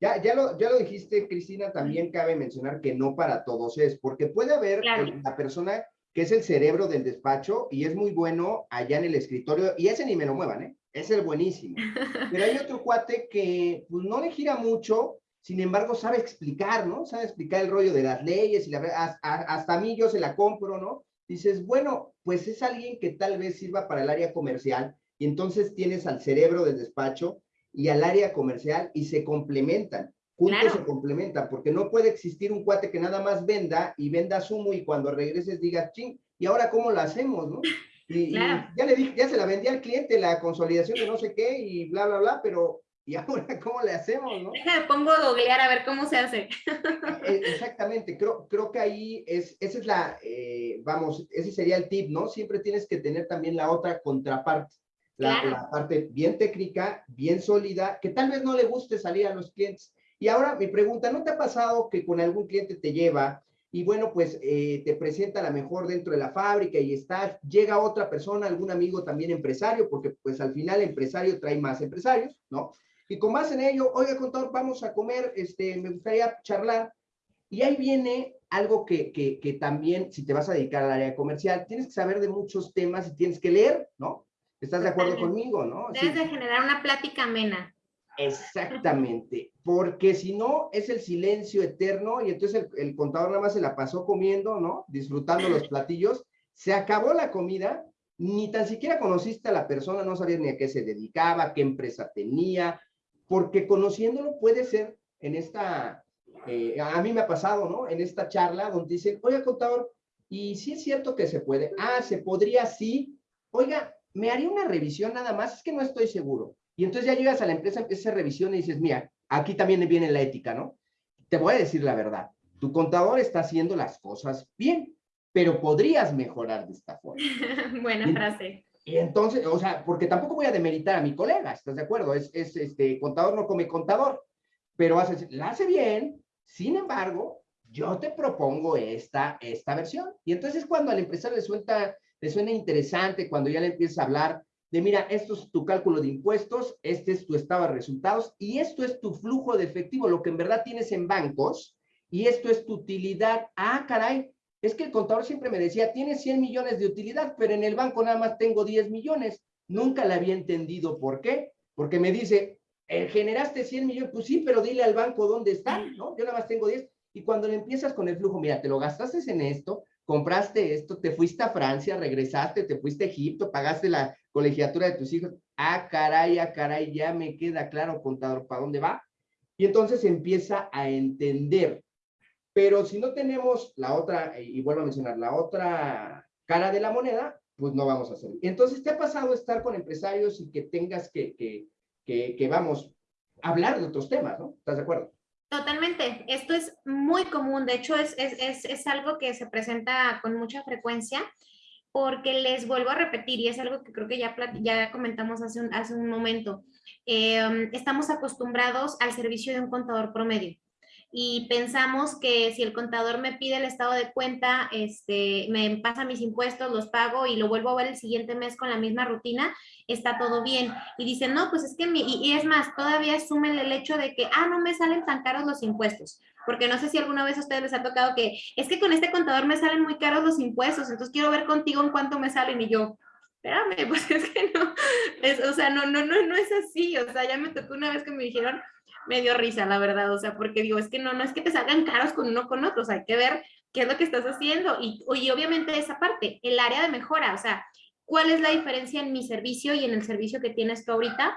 Ya, ya, lo, ya lo dijiste, Cristina, también cabe mencionar que no para todos es, porque puede haber la persona que es el cerebro del despacho y es muy bueno allá en el escritorio, y ese ni me lo muevan, ¿eh? Es el buenísimo. Pero hay otro cuate que pues, no le gira mucho, sin embargo, sabe explicar, ¿no? Sabe explicar el rollo de las leyes y la, hasta, hasta a mí yo se la compro, ¿no? Dices, bueno, pues es alguien que tal vez sirva para el área comercial y entonces tienes al cerebro del despacho y al área comercial y se complementan. Juntos se complementan, porque no puede existir un cuate que nada más venda y venda sumo y cuando regreses digas, ching, ¿y ahora cómo lo hacemos, no? Y, ya le dije, ya se la vendí al cliente la consolidación de no sé qué y bla, bla, bla, pero ¿y ahora cómo le hacemos, no? Deja, pongo a googlear a ver cómo se hace. E, exactamente, creo, creo que ahí es, esa es la, eh, vamos, ese sería el tip, ¿no? Siempre tienes que tener también la otra contraparte, la, la, parte bien técnica, bien sólida, que tal vez no le guste salir a los clientes. Y ahora mi pregunta, ¿no te ha pasado que con algún cliente te lleva y bueno, pues eh, te presenta a la mejor dentro de la fábrica y está, llega otra persona, algún amigo también empresario, porque pues al final el empresario trae más empresarios, ¿no? Y con más en ello, oiga, contador, vamos a comer, este, me gustaría charlar. Y ahí viene algo que, que, que, también, si te vas a dedicar al área comercial, tienes que saber de muchos temas y tienes que leer, ¿no? ¿Estás de acuerdo conmigo, no? Debes de generar una plática amena. Exactamente, porque si no es el silencio eterno y entonces el, el, contador nada más se la pasó comiendo, ¿no? Disfrutando los platillos, se acabó la comida, ni tan siquiera conociste a la persona, no sabías ni a qué se dedicaba, qué empresa tenía, porque conociéndolo puede ser en esta, eh, a mí me ha pasado, ¿no? En esta charla donde dicen, oiga, contador, y si es cierto que se puede, ah, se podría sí, oiga, me haría una revisión nada más, es que no estoy seguro. Y entonces ya llegas a la empresa, empiezas a revisión y dices, mira, aquí también viene la ética, ¿no? Te voy a decir la verdad, tu contador está haciendo las cosas bien, pero podrías mejorar de esta forma. Buena frase. Y entonces, o sea, porque tampoco voy a demeritar a mi colega, ¿estás de acuerdo? Es, es este, contador no come contador, pero hace, la hace bien, sin embargo, yo te propongo esta, esta versión. Y entonces cuando al empresario le, suelta, le suena interesante, cuando ya le empieza a hablar de, mira, esto es tu cálculo de impuestos, este es tu estado de resultados y esto es tu flujo de efectivo, lo que en verdad tienes en bancos, y esto es tu utilidad. Ah, caray, es que el contador siempre me decía, tienes 100 millones de utilidad, pero en el banco nada más tengo 10 millones. Nunca le había entendido por qué, porque me dice, eh, generaste 100 millones, pues sí, pero dile al banco dónde están, ¿no? Yo nada más tengo 10. Y cuando le empiezas con el flujo, mira, te lo gastaste en esto, compraste esto, te fuiste a Francia, regresaste, te fuiste a Egipto, pagaste la colegiatura de tus hijos. Ah, caray, ah, caray, ya me queda claro, contador, para dónde va. Y entonces empieza a entender. Pero si no tenemos la otra, y vuelvo a mencionar, la otra cara de la moneda, pues no vamos a hacer. Entonces, ¿te ha pasado estar con empresarios y que tengas que, que, que, que vamos, hablar de otros temas, ¿no? ¿Estás de acuerdo? Totalmente, esto es muy común, de hecho es, es, es, es, algo que se presenta con mucha frecuencia porque les vuelvo a repetir y es algo que creo que ya, ya comentamos hace un, hace un momento, eh, estamos acostumbrados al servicio de un contador promedio y pensamos que si el contador me pide el estado de cuenta, este, me pasa mis impuestos, los pago y lo vuelvo a ver el siguiente mes con la misma rutina, está todo bien. Y dicen, no, pues es que, mi, y, es más, todavía asumen el hecho de que, ah, no me salen tan caros los impuestos. Porque no sé si alguna vez a ustedes les ha tocado que, es que con este contador me salen muy caros los impuestos, entonces quiero ver contigo en cuánto me salen y yo, espérame, pues es que no, es, o sea, no, no, no, no es así, o sea, ya me tocó una vez que me dijeron, me dio risa, la verdad, o sea, porque digo, es que no, no es que te salgan caros con uno con otro, o sea, hay que ver qué es lo que estás haciendo y, y obviamente esa parte, el área de mejora, o sea, ¿cuál es la diferencia en mi servicio y en el servicio que tienes tú ahorita?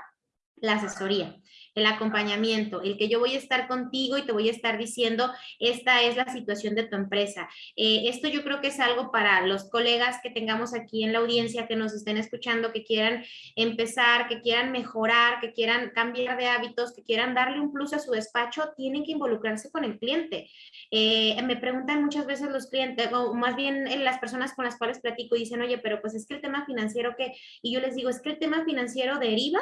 La asesoría el acompañamiento, el que yo voy a estar contigo y te voy a estar diciendo, esta es la situación de tu empresa. Eh, esto yo creo que es algo para los colegas que tengamos aquí en la audiencia, que nos estén escuchando, que quieran empezar, que quieran mejorar, que quieran cambiar de hábitos, que quieran darle un plus a su despacho, tienen que involucrarse con el cliente. Eh, me preguntan muchas veces los clientes, o más bien eh, las personas con las cuales platico, dicen, oye, pero pues es que el tema financiero que, y yo les digo, es que el tema financiero deriva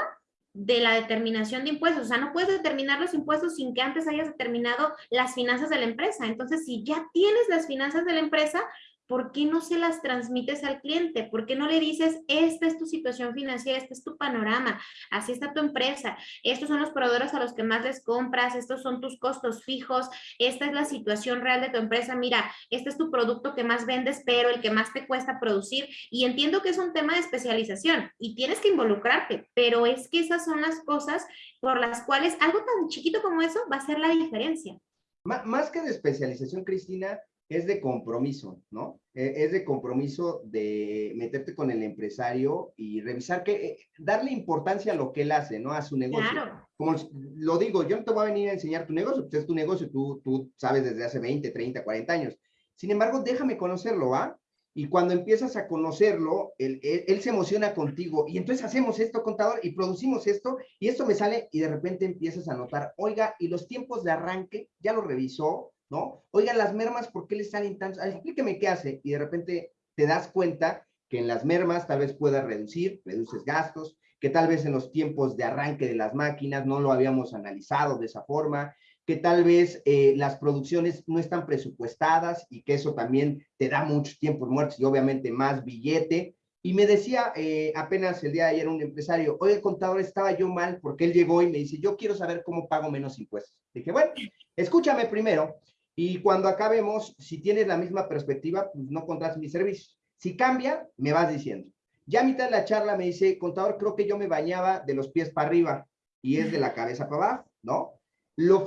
de la determinación de impuestos. O sea, no puedes determinar los impuestos sin que antes hayas determinado las finanzas de la empresa. Entonces, si ya tienes las finanzas de la empresa, ¿por qué no se las transmites al cliente? ¿Por qué no le dices, esta es tu situación financiera, este es tu panorama, así está tu empresa, estos son los proveedores a los que más les compras, estos son tus costos fijos, esta es la situación real de tu empresa, mira, este es tu producto que más vendes, pero el que más te cuesta producir, y entiendo que es un tema de especialización y tienes que involucrarte, pero es que esas son las cosas por las cuales algo tan chiquito como eso va a ser la diferencia. Más que de especialización, Cristina, es de compromiso, ¿no? E, es de compromiso de meterte con el empresario y revisar que, eh, darle importancia a lo que él hace, ¿no? A su negocio. Claro. Como lo digo, yo no te voy a venir a enseñar tu negocio, pues es tu negocio, tú, tú sabes desde hace 20, 30, 40 años. Sin embargo, déjame conocerlo, ¿va? Y cuando empiezas a conocerlo, él, él, él, se emociona contigo y entonces hacemos esto, contador, y producimos esto, y esto me sale y de repente empiezas a notar, oiga, y los tiempos de arranque, ya lo revisó, ¿no? Oigan, las mermas, ¿por qué les salen tantos? explíqueme qué hace. Y de repente te das cuenta que en las mermas tal vez puedas reducir, reduces gastos, que tal vez en los tiempos de arranque de las máquinas no lo habíamos analizado de esa forma, que tal vez eh, las producciones no están presupuestadas y que eso también te da muchos tiempos muertos y obviamente más billete. Y me decía eh, apenas el día de ayer un empresario, oye, contador, estaba yo mal porque él llegó y me dice, yo quiero saber cómo pago menos impuestos. Dije, bueno, escúchame primero Y cuando acabemos, si tienes la misma perspectiva, pues no contrates mi servicio. Si cambia, me vas diciendo. Ya a mitad de la charla me dice, contador, creo que yo me bañaba de los pies para arriba y es de la cabeza para abajo, ¿no? Lo,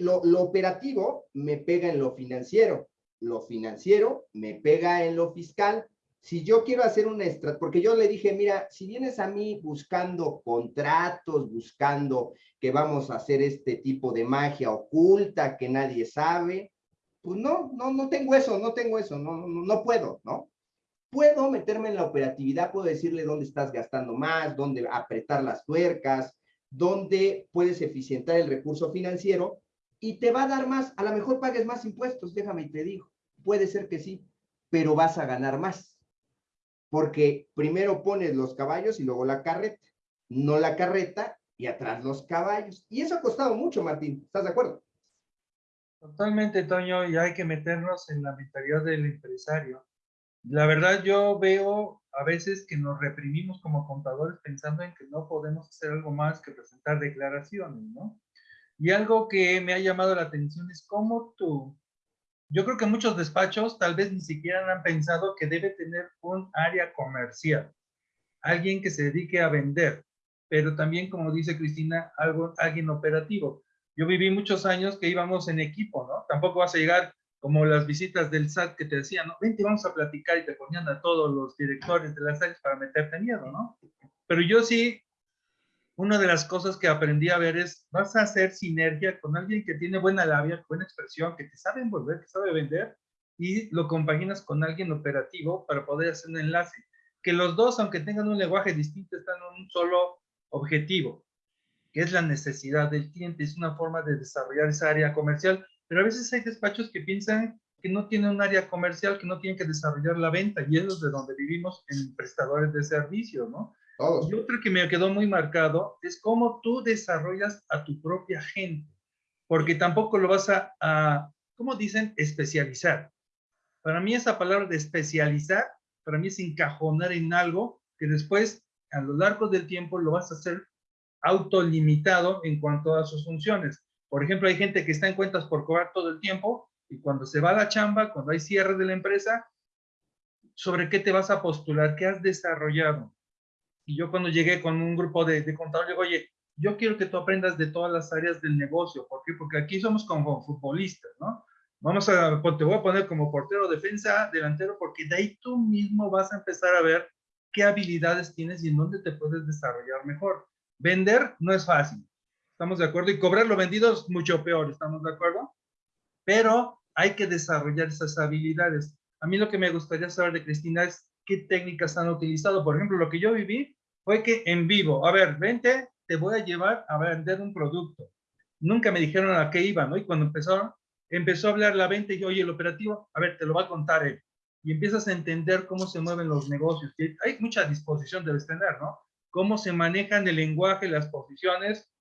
lo, lo operativo me pega en lo financiero, lo financiero me pega en lo fiscal. Si yo quiero hacer una estrategia, porque yo le dije, mira, si vienes a mí buscando contratos, buscando que vamos a hacer este tipo de magia oculta que nadie sabe, pues no, no, no tengo eso, no tengo eso, no, no, puedo, ¿no? Puedo meterme en la operatividad, puedo decirle dónde estás gastando más, dónde apretar las tuercas, dónde puedes eficientar el recurso financiero y te va a dar más. A lo mejor pagues más impuestos, déjame y te digo. Puede ser que sí, pero vas a ganar más. Porque primero pones los caballos y luego la carreta. No la carreta y atrás los caballos. Y eso ha costado mucho, Martín. ¿Estás de acuerdo? Totalmente, Toño, y hay que meternos en la mentalidad del empresario. La verdad, yo veo a veces que nos reprimimos como contadores pensando en que no podemos hacer algo más que presentar declaraciones, ¿no? Y algo que me ha llamado la atención es cómo tú, yo creo que muchos despachos tal vez ni siquiera han pensado que debe tener un área comercial, alguien que se dedique a vender, pero también, como dice Cristina, algo, alguien operativo. Yo viví muchos años que íbamos en equipo, ¿no? Tampoco vas a llegar como las visitas del SAT que te decían, no, vente, vamos a platicar y te ponían a todos los directores de las áreas para meterte miedo, ¿no? Pero yo sí, una de las cosas que aprendí a ver es, vas a hacer sinergia con alguien que tiene buena labia, buena expresión, que te sabe envolver, que sabe vender, y lo compaginas con alguien operativo para poder hacer un enlace. Que los dos, aunque tengan un lenguaje distinto, están en un solo objetivo, que es la necesidad del cliente, es una forma de desarrollar esa área comercial pero a veces hay despachos que piensan que no tienen un área comercial, que no tienen que desarrollar la venta, y es de donde vivimos en prestadores de servicio, ¿no? Y otro que me quedó muy marcado es cómo tú desarrollas a tu propia gente, porque tampoco lo vas a, a ¿cómo dicen? Especializar. Para mí esa palabra de especializar, para mí es encajonar en algo que después, a lo largo del tiempo, lo vas a hacer autolimitado en cuanto a sus funciones. Por ejemplo, hay gente que está en cuentas por cobrar todo el tiempo y cuando se va a la chamba, cuando hay cierre de la empresa, ¿sobre qué te vas a postular? ¿Qué has desarrollado? Y yo cuando llegué con un grupo de, de contadores, digo, oye, yo quiero que tú aprendas de todas las áreas del negocio. ¿Por qué? Porque aquí somos como futbolistas, ¿no? Vamos a, te voy a poner como portero, defensa, delantero, porque de ahí tú mismo vas a empezar a ver qué habilidades tienes y en dónde te puedes desarrollar mejor. Vender no es fácil. ¿Estamos de acuerdo? Y cobrar lo vendido es mucho peor, ¿estamos de acuerdo? Pero hay que desarrollar esas habilidades. A mí lo que me gustaría saber de Cristina es qué técnicas han utilizado. Por ejemplo, lo que yo viví fue que en vivo, a ver, vente, te voy a llevar a vender un producto. Nunca me dijeron a qué iba, ¿no? Y cuando empezó, empezó a hablar la venta y yo, oye, el operativo, a ver, te lo va a contar él. Y empiezas a entender cómo se mueven los negocios. hay mucha disposición, debes tener, ¿no? Cómo se manejan el lenguaje, las posiciones,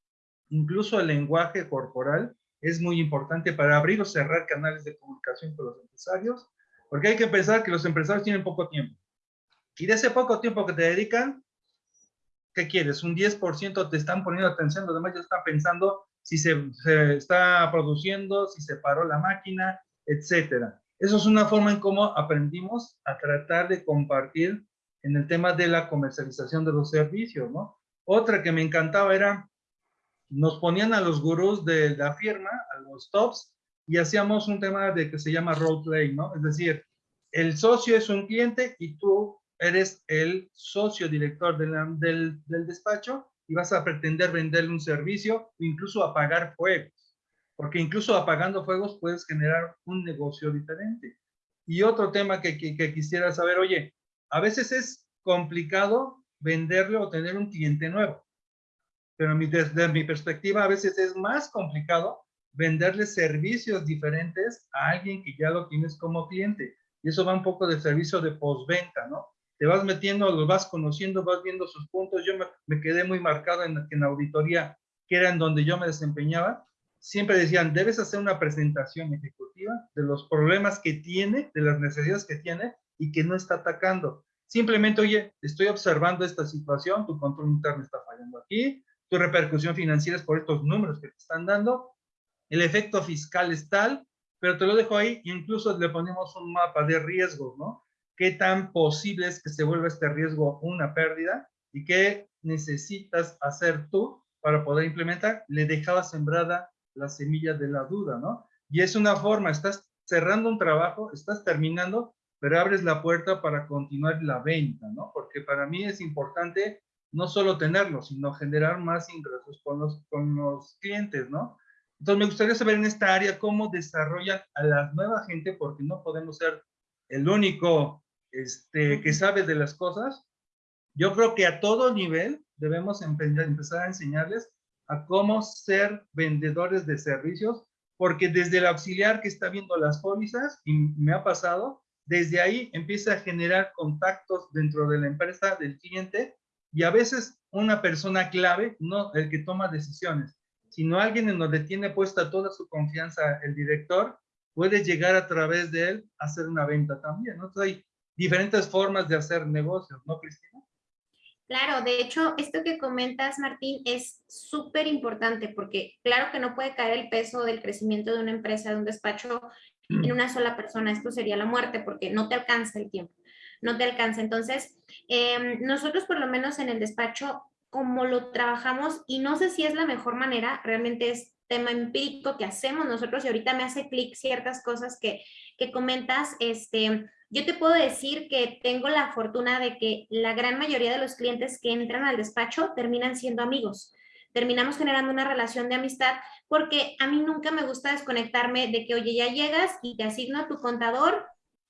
incluso el lenguaje corporal es muy importante para abrir o cerrar canales de comunicación con los empresarios, porque hay que pensar que los empresarios tienen poco tiempo. Y de ese poco tiempo que te dedican, ¿qué quieres? Un 10% te están poniendo atención, los demás ya están pensando si se, está produciendo, si se paró la máquina, etcétera. Eso es una forma en cómo aprendimos a tratar de compartir en el tema de la comercialización de los servicios, ¿no? Otra que me encantaba era nos ponían a los gurús de la firma, a los tops, y hacíamos un tema de que se llama role play, ¿no? Es decir, el socio es un cliente y tú eres el socio director del, del despacho y vas a pretender venderle un servicio o incluso apagar fuegos, porque incluso apagando fuegos puedes generar un negocio diferente. Y otro tema que, que, que quisiera saber, oye, a veces es complicado venderle o tener un cliente nuevo pero desde mi perspectiva a veces es más complicado venderle servicios diferentes a alguien que ya lo tienes como cliente. Y eso va un poco de servicio de postventa, ¿no? Te vas metiendo, lo vas conociendo, vas viendo sus puntos. Yo me, quedé muy marcado en, en auditoría, que era en donde yo me desempeñaba. Siempre decían, debes hacer una presentación ejecutiva de los problemas que tiene, de las necesidades que tiene y que no está atacando. Simplemente, oye, estoy observando esta situación, tu control interno está fallando aquí, tu repercusión financiera es por estos números que te están dando, el efecto fiscal es tal, pero te lo dejo ahí, incluso le ponemos un mapa de riesgos, ¿no? ¿Qué tan posible es que se vuelva este riesgo una pérdida? ¿Y qué necesitas hacer tú para poder implementar? Le dejaba sembrada la semilla de la duda, ¿no? Y es una forma, estás cerrando un trabajo, estás terminando, pero abres la puerta para continuar la venta, ¿no? Porque para mí es importante no solo tenerlo, sino generar más ingresos con los, con los clientes, ¿no? Entonces me gustaría saber en esta área cómo desarrollan a la nueva gente, porque no podemos ser el único este, que sabe de las cosas. Yo creo que a todo nivel debemos empezar a enseñarles a cómo ser vendedores de servicios, porque desde el auxiliar que está viendo las pólizas, y me ha pasado, desde ahí empieza a generar contactos dentro de la empresa del cliente y a veces una persona clave, no el que toma decisiones, sino alguien en donde tiene puesta toda su confianza el director, puede llegar a través de él a hacer una venta también. ¿no? Entonces hay diferentes formas de hacer negocios, ¿no, Cristina? Claro, de hecho, esto que comentas, Martín, es súper importante porque claro que no puede caer el peso del crecimiento de una empresa, de un despacho, en una sola persona. Esto sería la muerte porque no te alcanza el tiempo, no te alcanza. Entonces, em, nosotros por lo menos en el despacho, como lo trabajamos, y no sé si es la mejor manera, realmente es tema empírico que hacemos nosotros y ahorita me hace clic ciertas cosas que, que comentas, este, yo te puedo decir que tengo la fortuna de que la gran mayoría de los clientes que entran al despacho terminan siendo amigos. Terminamos generando una relación de amistad porque a mí nunca me gusta desconectarme de que, oye, ya llegas y te asigno a tu contador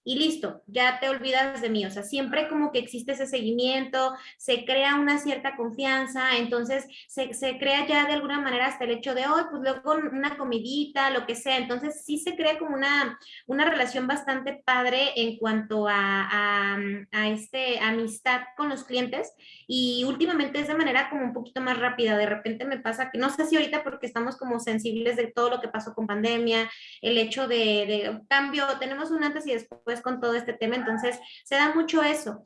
y listo, ya te olvidas de mí. O sea, siempre como que existe ese seguimiento, se crea una cierta confianza, entonces se, se crea ya de alguna manera hasta el hecho de, hoy pues luego una comidita, lo que sea. Entonces sí se crea como una, una relación bastante padre en cuanto a, a, a este amistad con los clientes y últimamente es de manera como un poquito más rápida. De repente me pasa que no sé si ahorita porque estamos como sensibles de todo lo que pasó con pandemia, el hecho de, de cambio, tenemos un antes y después con todo este tema, entonces se da mucho eso.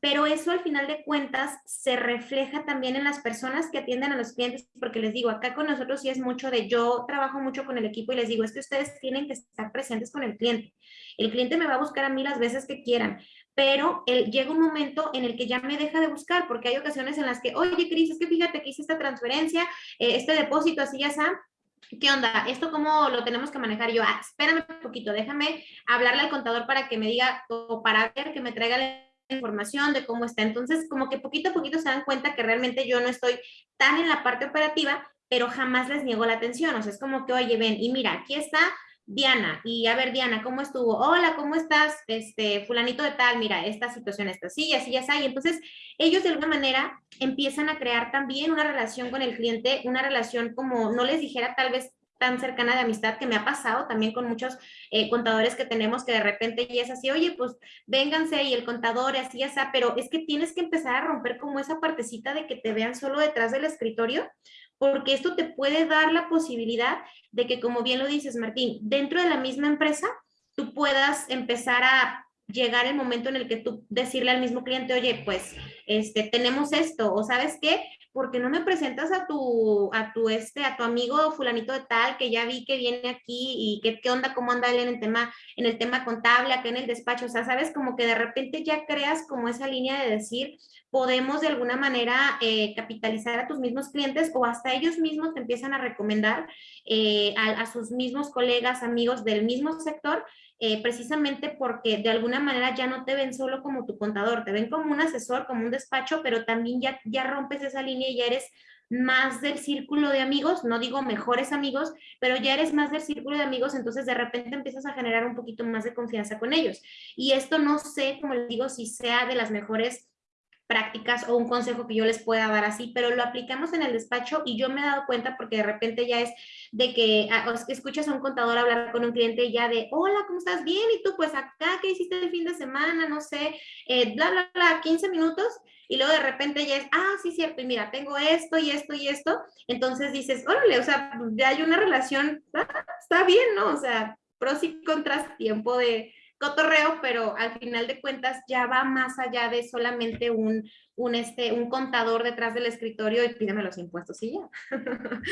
Pero eso al final de cuentas se refleja también en las personas que atienden a los clientes, porque les digo, acá con nosotros sí es mucho de, yo trabajo mucho con el equipo y les digo, es que ustedes tienen que estar presentes con el cliente. El cliente me va a buscar a mí las veces que quieran, pero él, llega un momento en el que ya me deja de buscar, porque hay ocasiones en las que, oye, Cris, es que fíjate que hice esta transferencia, eh, este depósito, así ya está, ¿qué onda? ¿Esto cómo lo tenemos que manejar? yo, ah, espérame un poquito, déjame hablarle al contador para que me diga, o para ver, que me traiga la información de cómo está. Entonces, como que poquito a poquito se dan cuenta que realmente yo no estoy tan en la parte operativa, pero jamás les niego la atención. O sea, es como que, oye, ven, y mira, aquí está Diana, y a ver, Diana, ¿cómo estuvo? Hola, ¿cómo estás? Este, fulanito de tal, mira, esta situación está así, así, ya está. Y entonces, ellos de alguna manera empiezan a crear también una relación con el cliente, una relación como, no les dijera tal vez tan cercana de amistad que me ha pasado también con muchos eh, contadores que tenemos que de repente ya es así, oye, pues vénganse y el contador así, está, pero es que tienes que empezar a romper como esa partecita de que te vean solo detrás del escritorio porque esto te puede dar la posibilidad de que, como bien lo dices, Martín, dentro de la misma empresa, tú puedas empezar a llegar el momento en el que tú decirle al mismo cliente, oye, pues, este, tenemos esto, o sabes qué, porque no me presentas a tu, a tu, este, a tu amigo fulanito de tal, que ya vi que viene aquí y que, qué onda, cómo anda él en el tema, en el tema contable, acá en el despacho, o sea, sabes, como que de repente ya creas como esa línea de decir, podemos de alguna manera eh, capitalizar a tus mismos clientes o hasta ellos mismos te empiezan a recomendar eh, a, sus mismos colegas, amigos del mismo sector, eh, precisamente porque de alguna manera ya no te ven solo como tu contador, te ven como un asesor, como un despacho, pero también ya, ya rompes esa línea y ya eres más del círculo de amigos, no digo mejores amigos, pero ya eres más del círculo de amigos, entonces de repente empiezas a generar un poquito más de confianza con ellos. Y esto no sé, como les digo, si sea de las mejores prácticas o un consejo que yo les pueda dar así, pero lo aplicamos en el despacho y yo me he dado cuenta porque de repente ya es de que, ah, escuchas a un contador hablar con un cliente ya de, hola, ¿cómo estás? Bien, ¿y tú? Pues acá, ¿qué hiciste el fin de semana? No sé, eh, bla, bla, bla, 15 minutos y luego de repente ya es, ah, sí, cierto, y mira, tengo esto y esto y esto, entonces dices, órale, o sea, ya hay una relación, ah, está bien, ¿no? O sea, pros y contras, tiempo de, cotorreo, pero al final de cuentas ya va más allá de solamente un, un, este, un contador detrás del escritorio y pídeme los impuestos y ya.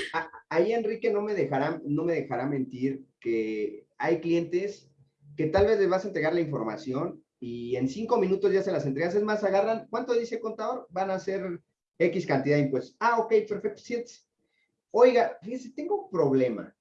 Ahí Enrique no me dejará, no me dejará mentir que hay clientes que tal vez les vas a entregar la información y en cinco minutos ya se las entregas. Es más, agarran, ¿cuánto dice contador? Van a ser X cantidad de impuestos. Ah, ok, perfecto, siete. Oiga, fíjese, tengo un problema.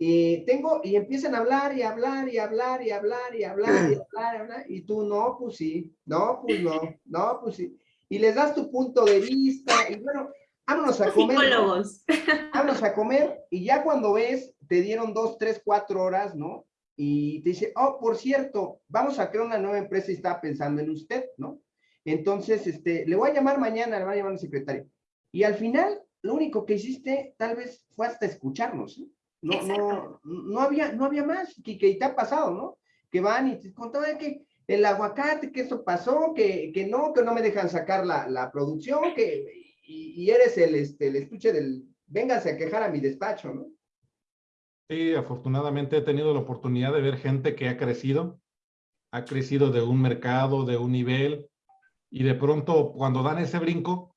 Y tengo, y empiezan a hablar y hablar y hablar y hablar y hablar y hablar y hablar, y tú, no, pues sí, no, pues no, no, pues sí. Y les das tu punto de vista, y bueno, vámonos a comer. Psicólogos. Vámonos a comer, y ya cuando ves, te dieron dos, tres, cuatro horas, ¿no? Y te dice, oh, por cierto, vamos a crear una nueva empresa y está pensando en usted, ¿no? Entonces, este, le voy a llamar mañana, le voy a llamar al secretario. Y al final, lo único que hiciste tal vez fue hasta escucharnos, ¿no? No, no, no, había, no había más, que, que te ha pasado, ¿no? Que van y te contaban que el aguacate, que eso pasó, que, que no, que no me dejan sacar la, la producción, que, y, y, eres el, este, el estuche del, véngase a quejar a mi despacho, ¿no? Sí, afortunadamente he tenido la oportunidad de ver gente que ha crecido, ha crecido de un mercado, de un nivel, y de pronto cuando dan ese brinco,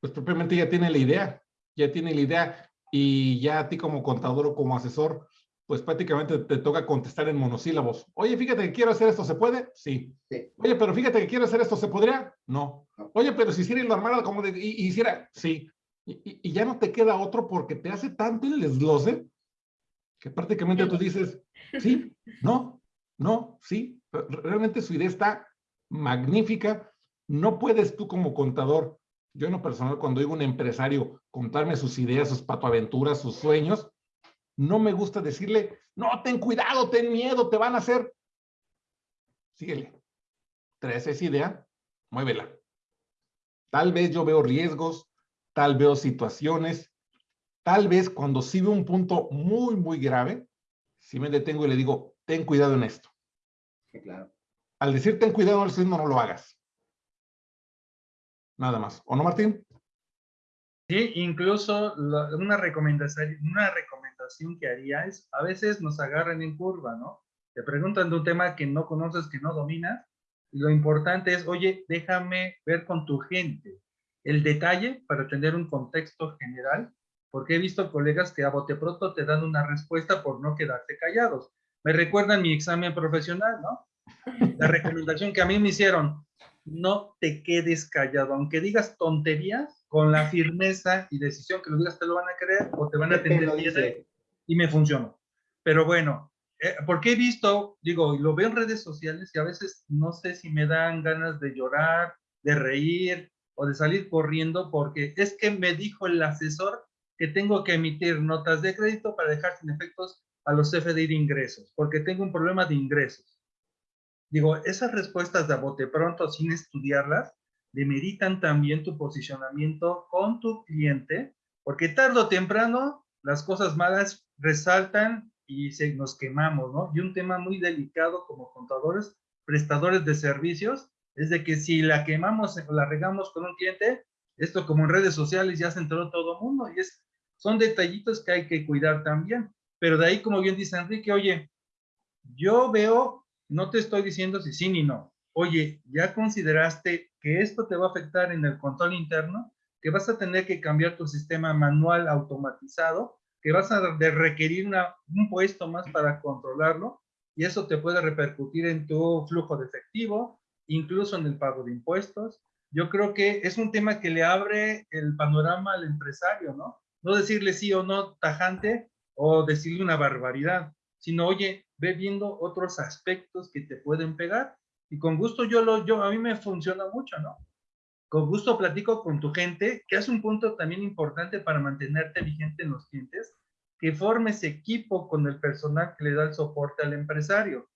pues propiamente ya tiene la idea, ya tiene la idea, y ya a ti como contador o como asesor, pues prácticamente te toca contestar en monosílabos. Oye, fíjate que quiero hacer esto, ¿se puede? Sí. Sí. Oye, pero fíjate que quiero hacer esto, ¿se podría? No. Oye, pero si hiciera la armada como de, y, y hiciera, sí. Y, y- y ya no te queda otro porque te hace tanto el desglose que prácticamente tú dices, sí, no, no, sí. Re- Realmente su idea está magnífica. No puedes tú como contador, yo en lo personal cuando digo un empresario contarme sus ideas, sus patoaventuras, sus sueños, no me gusta decirle, no, ten cuidado, ten miedo, te van a hacer. Síguele. Traes esa idea, muévela. Tal vez yo veo riesgos, tal veo situaciones, tal vez cuando sí veo un punto muy, muy grave, si me detengo y le digo, ten cuidado en esto. Sí, claro. Al decir ten cuidado esto, no, no lo hagas. Nada más. ¿O no, Martín? Sí, incluso la- una, recomendación, una recomendación que haría es, a veces nos agarran en curva, ¿no? Te preguntan de un tema que no conoces, que no dominas, y lo importante es, oye, déjame ver con tu gente el detalle para tener un contexto general, porque he visto colegas que a bote pronto te dan una respuesta por no quedarte callados. Me recuerdan mi examen profesional, ¿no? La recomendación que a mí me hicieron, no te quedes callado, aunque digas tonterías, con la firmeza y decisión que lo digas, te lo van a creer o te van a atender y me funcionó. Pero bueno, eh, porque he visto, digo, y lo veo en redes sociales y a veces no sé si me dan ganas de llorar, de reír o de salir corriendo porque es que me dijo el asesor que tengo que emitir notas de crédito para dejar sin efectos a los CFDI de ingresos, porque tengo un problema de ingresos. Digo, esas respuestas de a bote pronto sin estudiarlas demeritan también tu posicionamiento con tu cliente, porque tarde o temprano las cosas malas resaltan y se, nos quemamos, ¿no? Y un tema muy delicado como contadores, prestadores de servicios, es de que si la quemamos o la regamos con un cliente, esto como en redes sociales ya se enteró todo el mundo y es, son detallitos que hay que cuidar también. Pero de ahí, como bien dice Enrique, oye, yo veo, no te estoy diciendo si sí ni no. Oye, ¿ya consideraste que esto te va a afectar en el control interno? Que vas a tener que cambiar tu sistema manual automatizado, que vas a requerir un puesto más para controlarlo y eso te puede repercutir en tu flujo de efectivo, incluso en el pago de impuestos. Yo creo que es un tema que le abre el panorama al empresario, ¿no? No decirle sí o no tajante o decirle una barbaridad, sino, oye, ve viendo otros aspectos que te pueden pegar y con gusto yo lo, yo, a mí me funciona mucho, ¿no? Con gusto platico con tu gente, que es un punto también importante para mantenerte vigente en los clientes, que formes equipo con el personal que le da el soporte al empresario.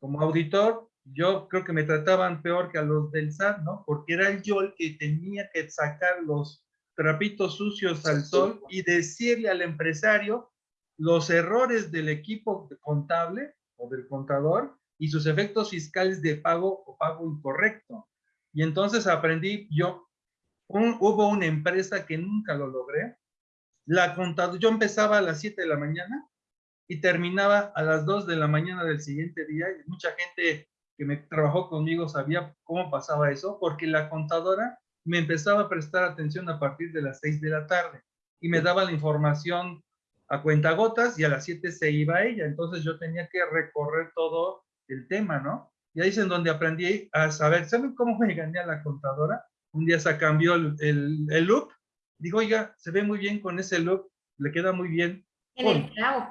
Como auditor, yo creo que me trataban peor que a los del SAT, ¿no? Porque era yo el que tenía que sacar los trapitos sucios al sol y decirle al empresario los errores del equipo contable o del contador y sus efectos fiscales de pago o pago incorrecto. Y entonces aprendí yo, un- hubo una empresa que nunca lo logré, la contadora, yo empezaba a las 7 de la mañana y terminaba a las 2 de la mañana del siguiente día. Y mucha gente que me trabajó conmigo sabía cómo pasaba eso, porque la contadora me empezaba a prestar atención a partir de las 6 de la tarde y me daba la información a cuentagotas y a las 7 se iba ella. Entonces yo tenía que recorrer todo el tema, ¿no? Y ahí es en donde aprendí a saber, ¿saben cómo me gané a la contadora? Un día se cambió el, el, look. Digo, oiga, se ve muy bien con ese look, le queda muy bien. En el clavo.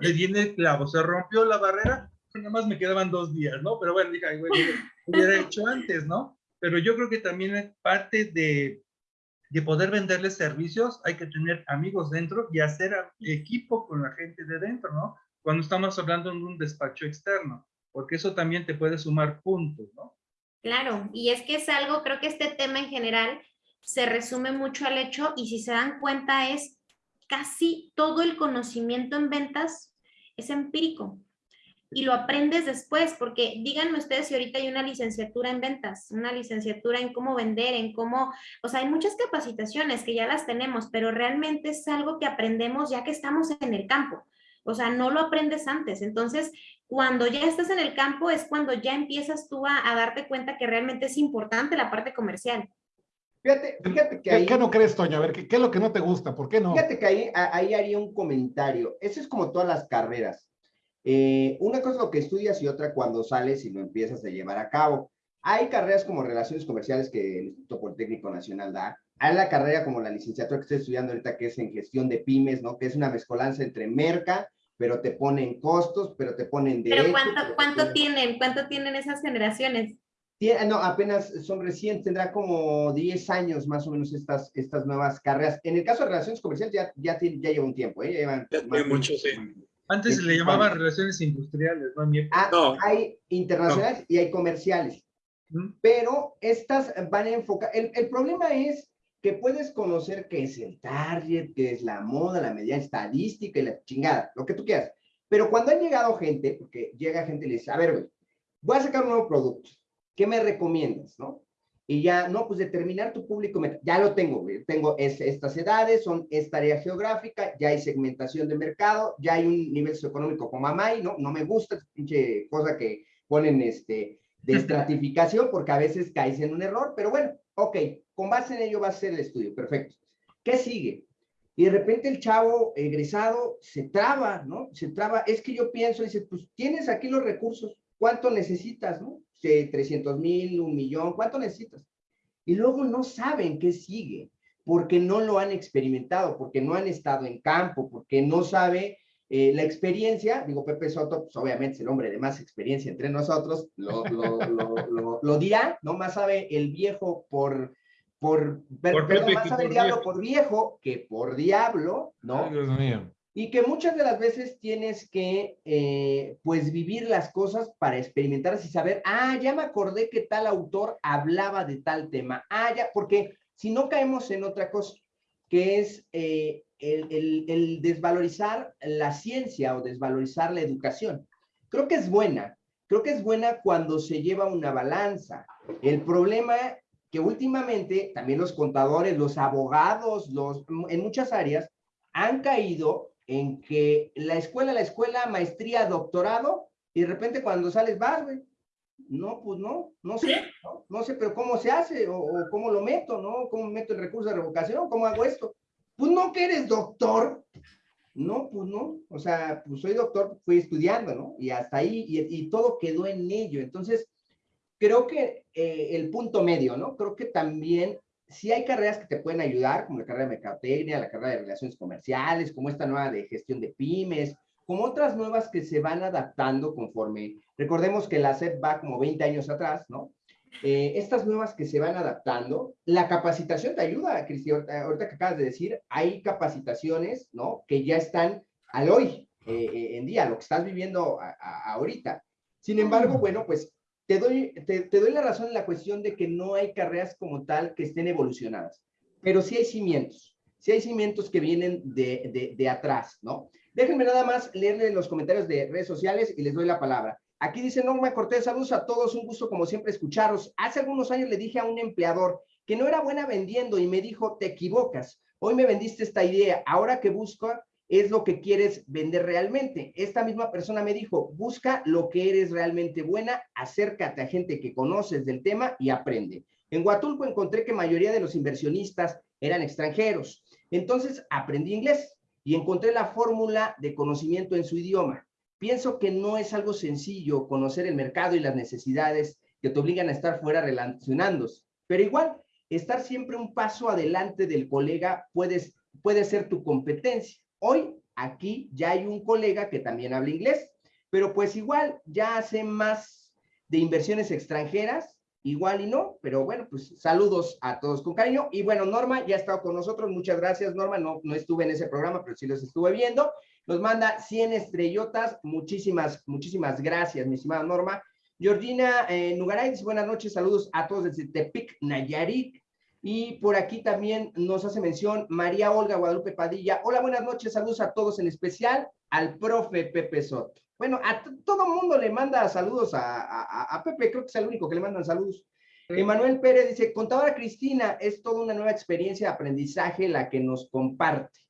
Le di el clavo, se rompió la barrera, nada más me quedaban dos días, ¿no? Pero bueno, dije, ay, güey, hubiera hecho antes, ¿no? Pero yo creo que también parte de, de poder venderles servicios, hay que tener amigos dentro y hacer equipo con la gente de dentro, ¿no? Cuando estamos hablando de un despacho externo, porque eso también te puede sumar puntos, ¿no? Claro, y es que es algo, creo que este tema en general se resume mucho al hecho y si se dan cuenta es casi todo el conocimiento en ventas es empírico y lo aprendes después, porque díganme ustedes si ahorita hay una licenciatura en ventas, una licenciatura en cómo vender, en cómo, o sea, hay muchas capacitaciones que ya las tenemos, pero realmente es algo que aprendemos ya que estamos en el campo. O sea, no lo aprendes antes. Entonces, cuando ya estás en el campo es cuando ya empiezas tú a, darte cuenta que realmente es importante la parte comercial. Fíjate, fíjate que ahí... ¿Qué no crees, Toño? A ver, ¿qué, ¿qué, es lo que no te gusta? ¿Por qué no? Fíjate que ahí, ahí haría un comentario. Eso es como todas las carreras. Eh, una cosa es lo que estudias y otra cuando sales y lo empiezas a llevar a cabo. Hay carreras como relaciones comerciales que el Instituto Politécnico Nacional da. Hay la carrera como la licenciatura que estoy estudiando ahorita, que es en gestión de pymes, ¿no? Que es una mezcolanza entre merca, pero te ponen costos, pero te ponen derechos. ¿Pero cuánto, cuánto tienen? ¿Cuánto tienen esas generaciones? no, apenas son recientes, tendrá como 10 años más o menos estas, estas nuevas carreras. En el caso de relaciones comerciales ya, ya, ya lleva un tiempo, ¿eh? Ya llevan ya mucho, sí. Antes se le llamaban relaciones industriales, ¿no? Ah, hay internacionales y hay comerciales. Pero estas van a enfocar. El, el, problema es que puedes conocer qué es el target, qué es la moda, la medida estadística y la chingada, lo que tú quieras. Pero cuando han llegado gente, porque llega gente y le dice, a ver, voy a sacar un nuevo producto, ¿qué me recomiendas, no? Y ya, no, pues determinar tu público, ya lo tengo, tengo estas edades, son esta área geográfica, ya hay segmentación de mercado, ya hay un nivel socioeconómico como AMAI, ¿no? No me gusta esa pinche cosa que ponen este, de estratificación, porque a veces caes en un error, pero bueno, ok, con base en ello va a ser el estudio, perfecto. ¿Qué sigue? Y de repente el chavo egresado se traba, ¿no? Se traba, es que yo pienso, dice, pues tienes aquí los recursos, ¿cuánto necesitas, no? 300 mil, un millón, ¿cuánto necesitas? Y luego no saben qué sigue, porque no lo han experimentado, porque no han estado en campo, porque no sabe eh, la experiencia, digo Pepe Soto, pues obviamente es el hombre de más experiencia entre nosotros, lo, lo, lo, dirá, ¿no? Más sabe el viejo por, por, por perdón, más sabe el diablo por viejo que por diablo, ¿no? Ay, Dios mío y que muchas de las veces tienes que, eh, pues, vivir las cosas para experimentarlas y saber, ah, ya me acordé que tal autor hablaba de tal tema, ah, ya, porque si no caemos en otra cosa, que es eh, el, el, desvalorizar la ciencia o desvalorizar la educación. Creo que es buena, creo que es buena cuando se lleva una balanza. El problema que últimamente también los contadores, los abogados, los, en muchas áreas, han caído en que la escuela, la escuela, maestría, doctorado, y de repente cuando sales vas, güey. No, pues no, no sé, no, sé, pero ¿cómo se hace? O, cómo lo meto, ¿no? ¿Cómo meto el recurso de revocación? ¿Cómo hago esto? Pues no que eres doctor. No, pues no. O sea, pues soy doctor, fui estudiando, ¿no? Y hasta ahí, y, todo quedó en ello. Entonces, creo que eh, el punto medio, ¿no? Creo que también sí hay carreras que te pueden ayudar, como la carrera de mercadotecnia, la carrera de relaciones comerciales, como esta nueva de gestión de pymes, como otras nuevas que se van adaptando conforme, recordemos que la SEP va como 20 años atrás, ¿no? Eh, estas nuevas que se van adaptando, la capacitación te ayuda, Cristi, ahorita, que acabas de decir, hay capacitaciones, ¿no? Que ya están al hoy eh, eh, en día, lo que estás viviendo ahorita. Sin embargo, bueno, pues te doy, te, doy la razón en la cuestión de que no hay carreras como tal que estén evolucionadas, pero sí hay cimientos, sí hay cimientos que vienen de, de, atrás, ¿no? Déjenme nada más leerle los comentarios de redes sociales y les doy la palabra. Aquí dice Norma Cortés, saludos a todos, un gusto como siempre escucharos. Hace algunos años le dije a un empleador que no era buena vendiendo y me dijo, te equivocas. Hoy me vendiste esta idea, ahora que busco es lo que quieres vender realmente. Esta misma persona me dijo, busca lo que eres realmente buena, acércate a gente que conoces del tema y aprende. En Huatulco encontré que mayoría de los inversionistas eran extranjeros. Entonces aprendí inglés y encontré la fórmula de conocimiento en su idioma. Pienso que no es algo sencillo conocer el mercado y las necesidades que te obligan a estar fuera relacionándose, pero igual, estar siempre un paso adelante del colega puedes, puede ser tu competencia. Hoy aquí ya hay un colega que también habla inglés, pero pues igual ya hace más de inversiones extranjeras, igual y no, pero bueno, pues saludos a todos con cariño. Y bueno, Norma ya ha estado con nosotros, muchas gracias Norma, no, no estuve en ese programa, pero sí los estuve viendo. Nos manda 100 estrellotas, muchísimas, muchísimas gracias, mi estimada Norma. Georgina eh, Nugaray dice buenas noches, saludos a todos desde Tepic, Nayarit. Y por aquí también nos hace mención María Olga Guadalupe Padilla. Hola, buenas noches, saludos a todos, en especial al profe Pepe Soto. Bueno, a todo mundo le manda saludos a, Pepe, creo que es el único que le mandan saludos. Emanuel Pérez dice, contadora Cristina, es toda una nueva experiencia de aprendizaje la que nos comparte.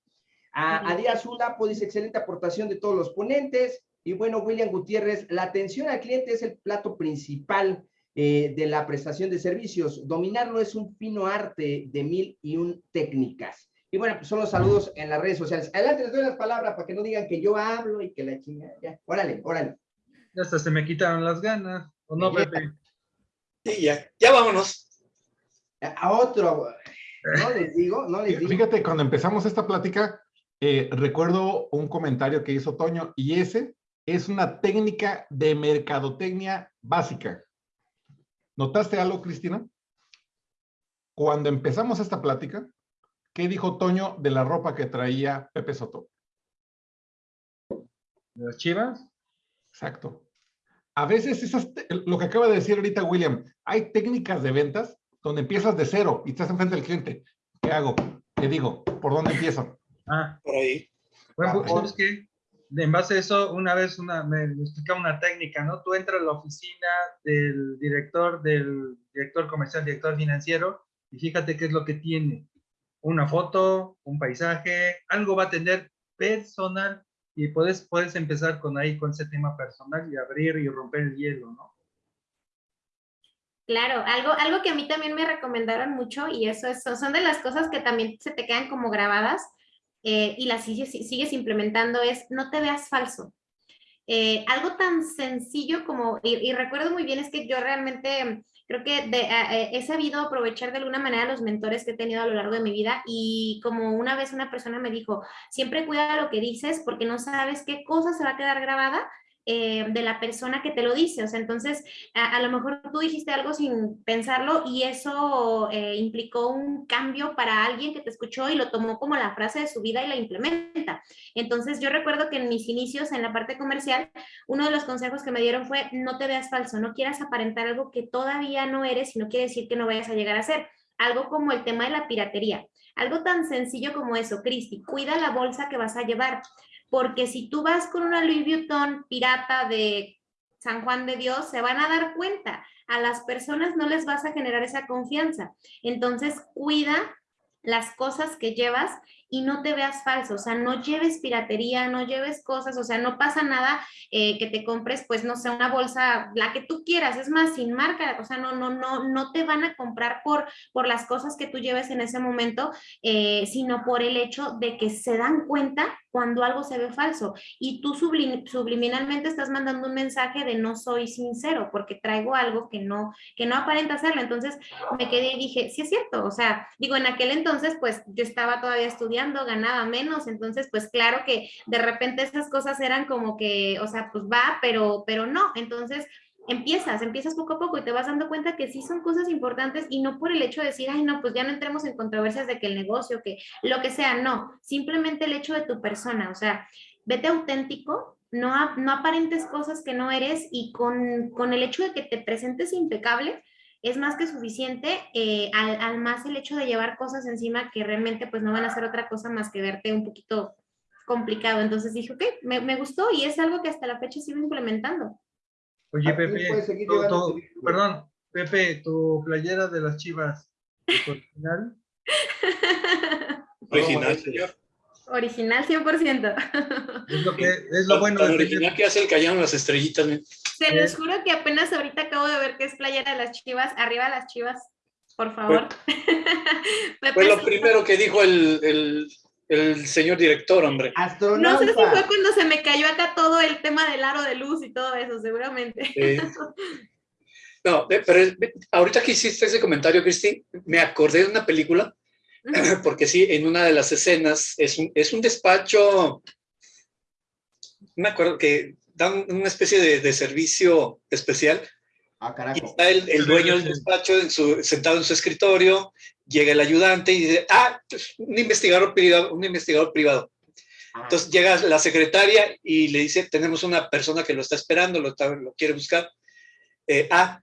A, Díaz Zulapo dice, excelente aportación de todos los ponentes. Y bueno, William Gutiérrez, la atención al cliente es el plato principal eh, de la prestación de servicios. Dominarlo es un fino arte de mil y un técnicas. Y bueno, pues son los saludos en las redes sociales. Adelante, les doy las palabras para que no digan que yo hablo y que la chingada. Ya, órale, órale. Ya hasta se me quitaron las ganas. ¿O no, Pepe? Sí, ya, ya vámonos. A otro. No les digo, no les digo. Fíjate, cuando empezamos esta plática, eh, recuerdo un comentario que hizo Toño y ese es una técnica de mercadotecnia básica. ¿Notaste algo, Cristina? Cuando empezamos esta plática, ¿qué dijo Toño de la ropa que traía Pepe Soto? ¿De las chivas? Exacto. A veces, esas, lo que acaba de decir ahorita William, hay técnicas de ventas donde empiezas de cero y estás enfrente del cliente. ¿Qué hago? ¿Qué digo? ¿Por dónde empiezo? Ah, por ahí. Bueno, ¿sabes qué? En base a eso, una vez una, me explicaba una técnica, ¿no? Tú entras a la oficina del director, del director comercial, director financiero, y fíjate qué es lo que tiene. Una foto, un paisaje, algo va a tener personal, y puedes, puedes empezar con ahí, con ese tema personal, y abrir y romper el hielo, ¿no? Claro, algo, algo que a mí también me recomendaron mucho, y eso es, son de las cosas que también se te quedan como grabadas, eh, y las sigues, sigues, implementando es no te veas falso. Eh, algo tan sencillo como, y, recuerdo muy bien, es que yo realmente creo que eh, he sabido aprovechar de alguna manera los mentores que he tenido a lo largo de mi vida y como una vez una persona me dijo, siempre cuida lo que dices porque no sabes qué cosa se va a quedar grabada eh, de la persona que te lo dice. O sea, entonces, a, lo mejor tú dijiste algo sin pensarlo y eso eh, implicó un cambio para alguien que te escuchó y lo tomó como la frase de su vida y la implementa. Entonces, yo recuerdo que en mis inicios en la parte comercial, uno de los consejos que me dieron fue, no te veas falso, no quieras aparentar algo que todavía no eres y no quiere decir que no vayas a llegar a ser. Algo como el tema de la piratería. Algo tan sencillo como eso, Cristi, cuida la bolsa que vas a llevar porque si tú vas con una Louis Vuitton pirata de San Juan de Dios, se van a dar cuenta. A las personas no les vas a generar esa confianza. Entonces, cuida las cosas que llevas y no te veas falso, o sea, no lleves piratería, no lleves cosas, o sea, no pasa nada eh, que te compres, pues, no sé, una bolsa, la que tú quieras, es más, sin marca, o sea, no, no, no, no te van a comprar por, por las cosas que tú lleves en ese momento, eh, sino por el hecho de que se dan cuenta cuando algo se ve falso y tú subliminalmente estás mandando un mensaje de no soy sincero porque traigo algo que no, que no aparenta serlo. Entonces me quedé y dije, sí es cierto, o sea, digo, en aquel entonces pues yo estaba todavía estudiando, ganaba menos, entonces pues claro que de repente esas cosas eran como que, o sea, pues va, pero, pero no. Entonces empiezas, empiezas poco a poco y te vas dando cuenta que sí son cosas importantes y no por el hecho de decir, ay, no, pues ya no entremos en controversias de que el negocio, que lo que sea, no, simplemente el hecho de tu persona, o sea, vete auténtico, no, no aparentes cosas que no eres y con, con el hecho de que te presentes impecable, es más que suficiente, eh, al, más el hecho de llevar cosas encima que realmente pues no van a hacer otra cosa más que verte un poquito complicado. Entonces dije, ok, me, me gustó y es algo que hasta la fecha sigo implementando. Oye, Pepe, perdón, Pepe, tu playera de las chivas, ¿es original? Original, señor. Original 100%. Es lo, que, es lo bueno. El original que hace el cañón las estrellitas. Se los juro que apenas ahorita acabo de ver que es playera de las chivas. Arriba las chivas, por favor. Fue, lo primero que dijo el, el, el señor director, hombre. No sé si fue cuando se me cayó acá todo el tema del aro de luz y todo eso, seguramente. No, pero ahorita que hiciste ese comentario, Cristi, me acordé de una película, porque sí, en una de las escenas es un, es un despacho, me acuerdo que dan una especie de, servicio especial. Ah, y está el, el, dueño del despacho en su, sentado en su escritorio llega el ayudante y dice, ah, un investigador privado, un investigador privado. Entonces llega la secretaria y le dice, tenemos una persona que lo está esperando, lo, lo quiere buscar. Eh, ah,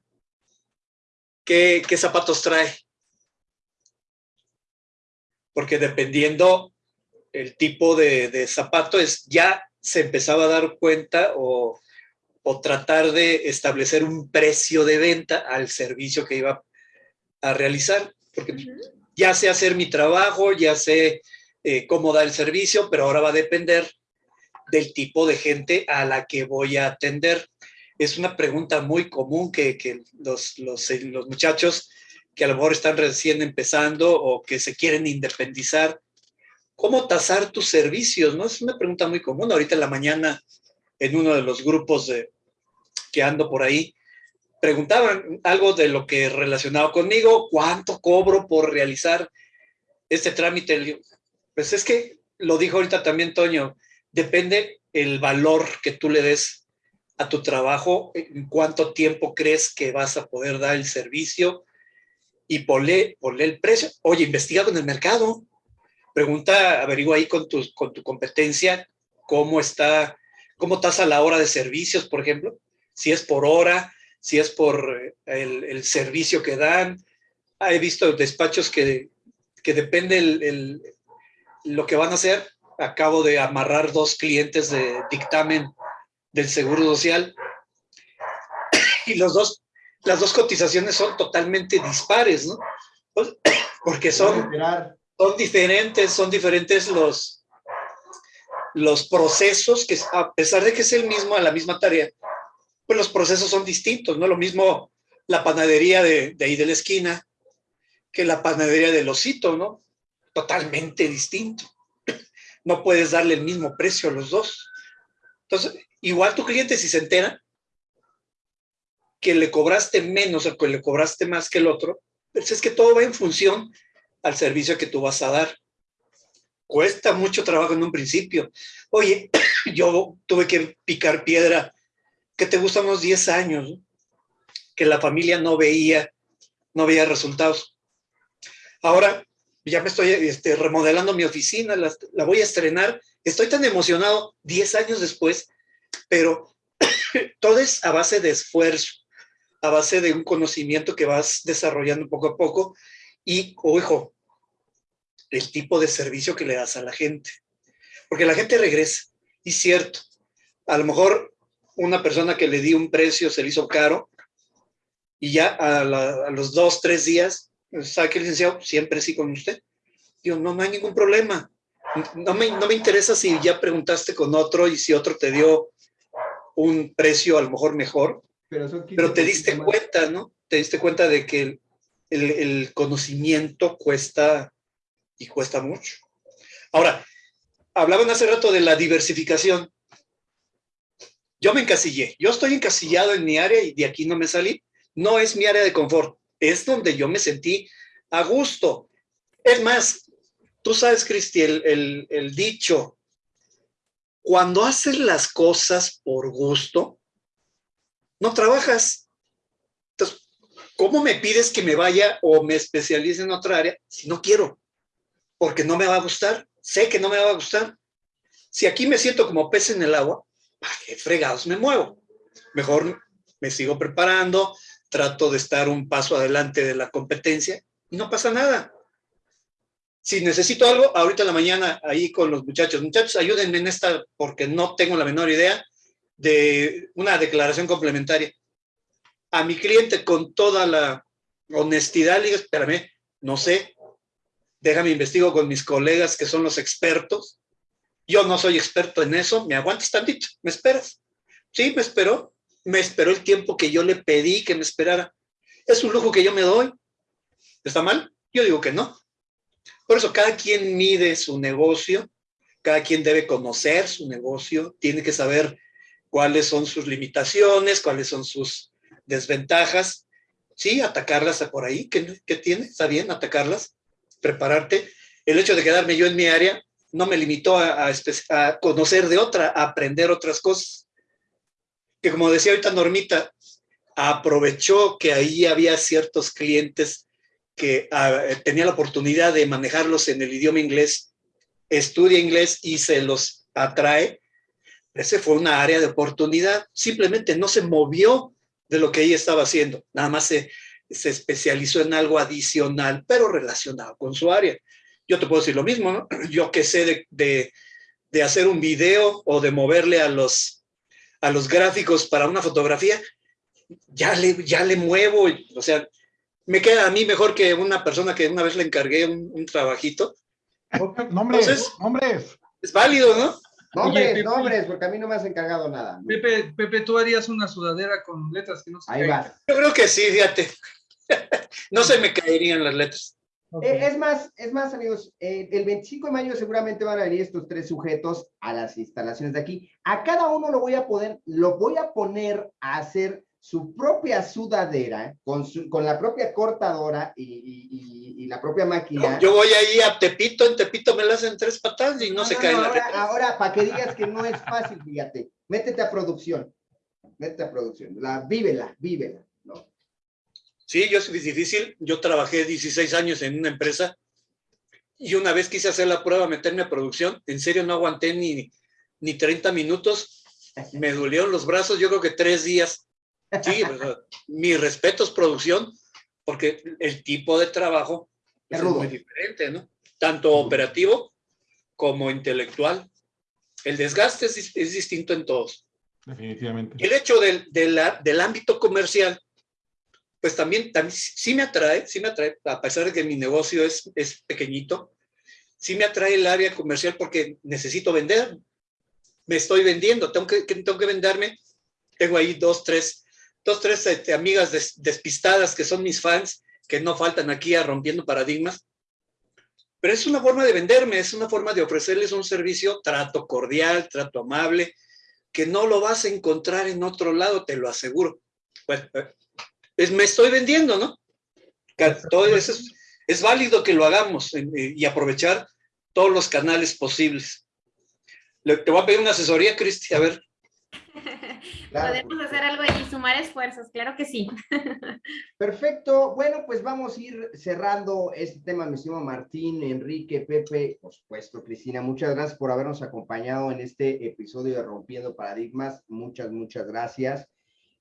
¿qué, ¿qué, zapatos trae? Porque dependiendo el tipo de, de, zapato, es, ya se empezaba a dar cuenta o, o tratar de establecer un precio de venta al servicio que iba a realizar porque ya sé hacer mi trabajo, ya sé eh, cómo dar el servicio, pero ahora va a depender del tipo de gente a la que voy a atender. Es una pregunta muy común que, que los, los, eh, los muchachos que a lo mejor están recién empezando o que se quieren independizar, ¿cómo tasar tus servicios? ¿no? Es una pregunta muy común. Ahorita en la mañana, en uno de los grupos de, que ando por ahí, preguntaban algo de lo que relacionado conmigo, ¿cuánto cobro por realizar este trámite? Pues es que, lo dijo ahorita también Toño, depende el valor que tú le des a tu trabajo, en cuánto tiempo crees que vas a poder dar el servicio y ponle, ponle el precio. Oye, investiga con el mercado. Pregunta, averigua ahí con tu, con tu competencia cómo está, cómo estás a la hora de servicios, por ejemplo. Si es por hora, si es por eh, el, servicio que dan. Ah, he visto despachos que, que depende el, lo que van a hacer. Acabo de amarrar dos clientes de dictamen del Seguro Social y los dos, las dos cotizaciones son totalmente dispares, ¿no? Pues, porque son, son diferentes, son diferentes los, los procesos que a pesar de que es el mismo, a la misma tarea, pues los procesos son distintos, ¿no? Lo mismo la panadería de, ahí de la esquina que la panadería del osito, ¿no? Totalmente distinto. No puedes darle el mismo precio a los dos. Entonces, igual tu cliente si se entera que le cobraste menos o que le cobraste más que el otro, pues es que todo va en función al servicio que tú vas a dar. Cuesta mucho trabajo en un principio. Oye, yo tuve que picar piedra que te gustan unos 10 años, que la familia no veía, no veía resultados. Ahora ya me estoy este, remodelando mi oficina, la, la, voy a estrenar, estoy tan emocionado 10 años después, pero todo es a base de esfuerzo, a base de un conocimiento que vas desarrollando poco a poco y, ojo, el tipo de servicio que le das a la gente. Porque la gente regresa, y cierto, a lo mejor una persona que le di un precio se le hizo caro y ya a, los dos, tres días, ¿sabe qué, licenciado? Siempre sí con usted. Digo, no, no hay ningún problema. No me, no me interesa si ya preguntaste con otro y si otro te dio un precio a lo mejor mejor, pero, pero te diste cuenta, ¿no? Te diste cuenta de que el, el, el conocimiento cuesta y cuesta mucho. Ahora, hablaban hace rato de la diversificación yo me encasillé, yo estoy encasillado en mi área y de aquí no me salí. No es mi área de confort, es donde yo me sentí a gusto. Es más, tú sabes, Cristi, el, dicho, cuando haces las cosas por gusto, no trabajas. Entonces, ¿cómo me pides que me vaya o me especialice en otra área si no quiero? Porque no me va a gustar, sé que no me va a gustar. Si aquí me siento como pez en el agua, ¿para qué fregados me muevo? Mejor me sigo preparando, trato de estar un paso adelante de la competencia y no pasa nada. Si necesito algo, ahorita en la mañana ahí con los muchachos, muchachos, ayúdenme en esta porque no tengo la menor idea de una declaración complementaria. A mi cliente con toda la honestidad le digo, espérame, no sé, déjame investigo con mis colegas que son los expertos Yo no soy experto en eso, me aguantas tantito, ¿me esperas? Sí, me esperó, me esperó el tiempo que yo le pedí que me esperara. Es un lujo que yo me doy. ¿Está mal? Yo digo que no. Por eso cada quien mide su negocio, cada quien debe conocer su negocio, tiene que saber cuáles son sus limitaciones, cuáles son sus desventajas. Sí, atacarlas por ahí, ¿qué, qué tiene? Está bien, atacarlas, prepararte. El hecho de quedarme yo en mi área no me limitó a, conocer de otra, a aprender otras cosas. Que como decía ahorita Normita, aprovechó que ahí había ciertos clientes que ah, tenía la oportunidad de manejarlos en el idioma inglés, estudia inglés y se los atrae. Ese fue una área de oportunidad. Simplemente no se movió de lo que ella estaba haciendo. Nada más se, se especializó en algo adicional, pero relacionado con su área. Yo te puedo decir lo mismo, ¿no? Yo que sé de, de, hacer un video o de moverle a los, a los gráficos para una fotografía, ya le, ya le muevo, o sea, me queda a mí mejor que una persona que una vez le encargué un, trabajito. Nombres, nombres. Es válido, ¿no? Nombres, nombres, porque a mí no me has encargado nada. Pepe, Pepe, tú harías una sudadera con letras que no se Ahí va. Yo creo que sí, fíjate. no se me caerían las letras. Eh, es más, es más, amigos, eh, el 25 de mayo seguramente van a venir estos tres sujetos a las instalaciones de aquí. A cada uno lo voy a poder, lo voy a poner a hacer su propia sudadera con, con la propia cortadora y, la propia máquina. Yo, voy ahí a Tepito, en Tepito me la hacen tres patadas y no, se cae ahora, ahora, para que digas que no es fácil, fíjate, métete a producción, métete a producción, la, vívela, vívela. Sí, yo es difícil. Yo trabajé 16 años en una empresa y una vez quise hacer la prueba, meterme a producción. En serio, no aguanté ni, ni 30 minutos. Me dolieron los brazos, yo creo que tres días. Sí, mi respeto es producción, porque el tipo de trabajo es, muy diferente, ¿no? Tanto operativo como intelectual. El desgaste es, distinto en todos. Definitivamente. El hecho del, del ámbito comercial pues también, también sí me atrae, sí me atrae, a pesar de que mi negocio es, es pequeñito, sí me atrae el área comercial porque necesito vender, me estoy vendiendo, tengo que, tengo que venderme, tengo ahí dos, tres, dos, tres este, amigas despistadas que son mis fans, que no faltan aquí a rompiendo paradigmas, pero es una forma de venderme, es una forma de ofrecerles un servicio, trato cordial, trato amable, que no lo vas a encontrar en otro lado, te lo aseguro. Pues, es, me estoy vendiendo, ¿no? Todo eso es, válido que lo hagamos eh, y aprovechar todos los canales posibles. te voy a pedir una asesoría, Cristi, a ver. Podemos hacer algo y sumar esfuerzos, claro que sí. Perfecto. Bueno, pues vamos a ir cerrando este tema, mi estimado Martín, Enrique, Pepe, por supuesto, Cristina. Muchas gracias por habernos acompañado en este episodio de Rompiendo Paradigmas. Muchas, muchas gracias.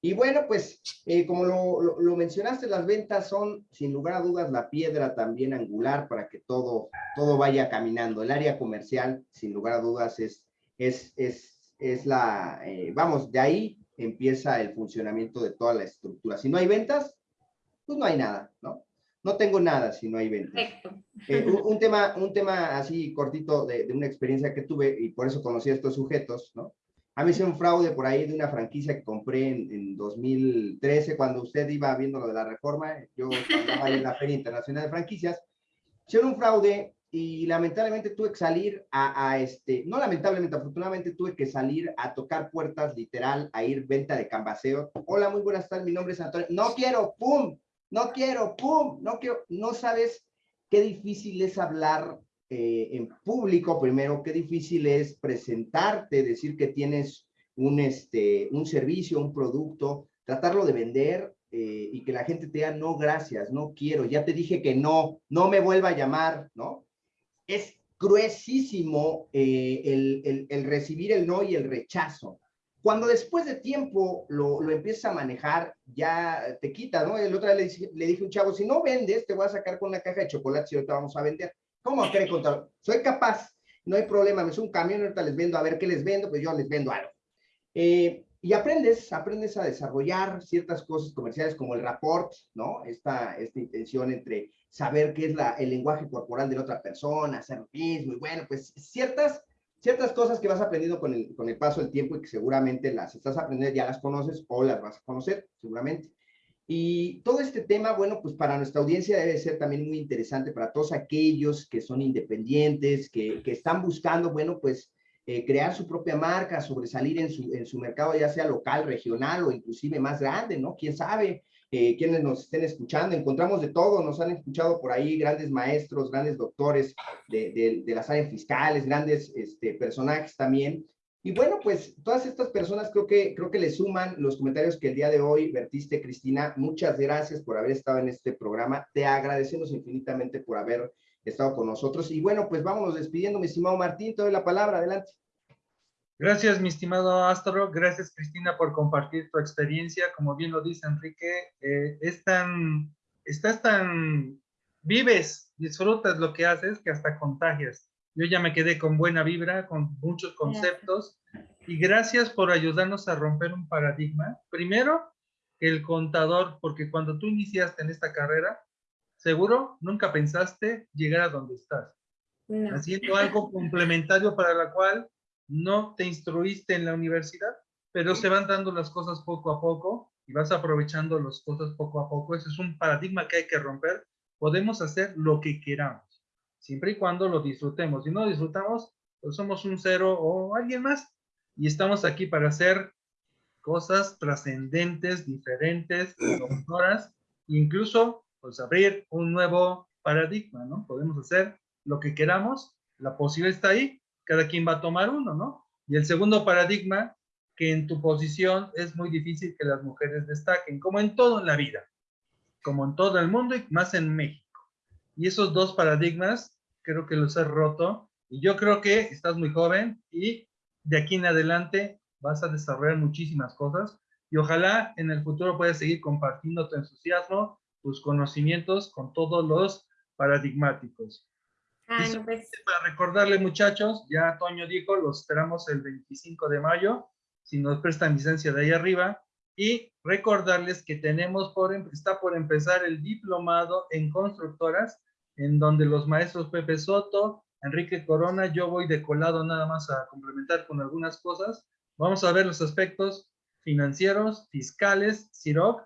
Y bueno, pues eh, como lo, mencionaste, las ventas son sin lugar a dudas la piedra también angular para que todo, todo vaya caminando. El área comercial, sin lugar a dudas, es, es, es, es la, eh, vamos, de ahí empieza el funcionamiento de toda la estructura. Si no hay ventas, pues no hay nada, ¿no? No tengo nada si no hay ventas. Eh, un, tema, un tema así cortito de, de, una experiencia que tuve y por eso conocí a estos sujetos, ¿no? A mí hice un fraude por ahí de una franquicia que compré en, 2013, cuando usted iba viendo lo de la reforma, yo estaba en la Feria Internacional de Franquicias, hicieron un fraude y lamentablemente tuve que salir a, este, no lamentablemente, afortunadamente tuve que salir a tocar puertas literal, a ir venta de cambaseo. Hola, muy buenas tardes, mi nombre es Antonio. No quiero, pum, no quiero, pum, no quiero, no sabes qué difícil es hablar eh, en público, primero, qué difícil es presentarte, decir que tienes un, este, un servicio, un producto, tratarlo de vender eh, y que la gente te diga, no, gracias, no quiero, ya te dije que no, no me vuelva a llamar, ¿no? Es gruesísimo eh, el, el, recibir el no y el rechazo. Cuando después de tiempo lo, lo empiezas a manejar, ya te quita, ¿no? El otro día le, le dije a un chavo, si no vendes, te voy a sacar con una caja de chocolate y ahorita vamos a vender. ¿Cómo quiere contar? Soy capaz, no hay problema, me subo un camión, ahorita les vendo, a ver qué les vendo, pues yo les vendo algo. Eh, y aprendes, aprendes a desarrollar ciertas cosas comerciales como el rapport, ¿no? Esta, esta intención entre saber qué es el lenguaje corporal de la otra persona, hacer lo mismo, y bueno, pues ciertas ciertas cosas que vas aprendiendo con el, con el paso del tiempo y que seguramente las estás aprendiendo, ya las conoces o las vas a conocer, seguramente. Y todo este tema, bueno, pues para nuestra audiencia debe ser también muy interesante para todos aquellos que son independientes, que, que están buscando, bueno, pues eh, crear su propia marca, sobresalir en su, en su mercado, ya sea local, regional o inclusive más grande, ¿no? ¿Quién sabe? Eh, quienes nos estén escuchando, encontramos de todo, nos han escuchado por ahí grandes maestros, grandes doctores de, de, de las áreas fiscales, grandes este, personajes también, y bueno, pues todas estas personas creo que, creo que le suman los comentarios que el día de hoy vertiste, Cristina. Muchas gracias por haber estado en este programa. Te agradecemos infinitamente por haber estado con nosotros. Y bueno, pues vámonos despidiendo, mi estimado Martín. Te doy la palabra. Adelante. Gracias, mi estimado Astro. Gracias, Cristina, por compartir tu experiencia. Como bien lo dice Enrique, eh, es tan, estás tan, vives, disfrutas lo que haces que hasta contagias. Yo ya me quedé con buena vibra, con muchos conceptos. Y gracias por ayudarnos a romper un paradigma. Primero, el contador, porque cuando tú iniciaste en esta carrera, seguro nunca pensaste llegar a donde estás. No. Haciendo algo complementario para la cual no te instruiste en la universidad, pero se van dando las cosas poco a poco y vas aprovechando las cosas poco a poco. Ese es un paradigma que hay que romper. Podemos hacer lo que queramos siempre y cuando lo disfrutemos. Si no disfrutamos, pues somos un cero o alguien más. Y estamos aquí para hacer cosas trascendentes, diferentes, innovadoras, incluso pues abrir un nuevo paradigma, ¿no? Podemos hacer lo que queramos, la posibilidad está ahí, cada quien va a tomar uno, ¿no? Y el segundo paradigma, que en tu posición es muy difícil que las mujeres destaquen, como en todo en la vida, como en todo el mundo y más en México. Y esos dos paradigmas creo que los has roto. Y yo creo que estás muy joven y de aquí en adelante vas a desarrollar muchísimas cosas. Y ojalá en el futuro puedas seguir compartiendo tu entusiasmo, tus conocimientos con todos los paradigmáticos. Ay, pues... Para recordarle muchachos, ya Toño dijo, los esperamos el 25 de mayo, si nos prestan licencia de ahí arriba, y recordarles que tenemos por, em, está por empezar el diplomado en constructoras en donde los maestros Pepe Soto, Enrique Corona, yo voy de colado nada más a complementar con algunas cosas. Vamos a ver los aspectos financieros, fiscales, CIROC,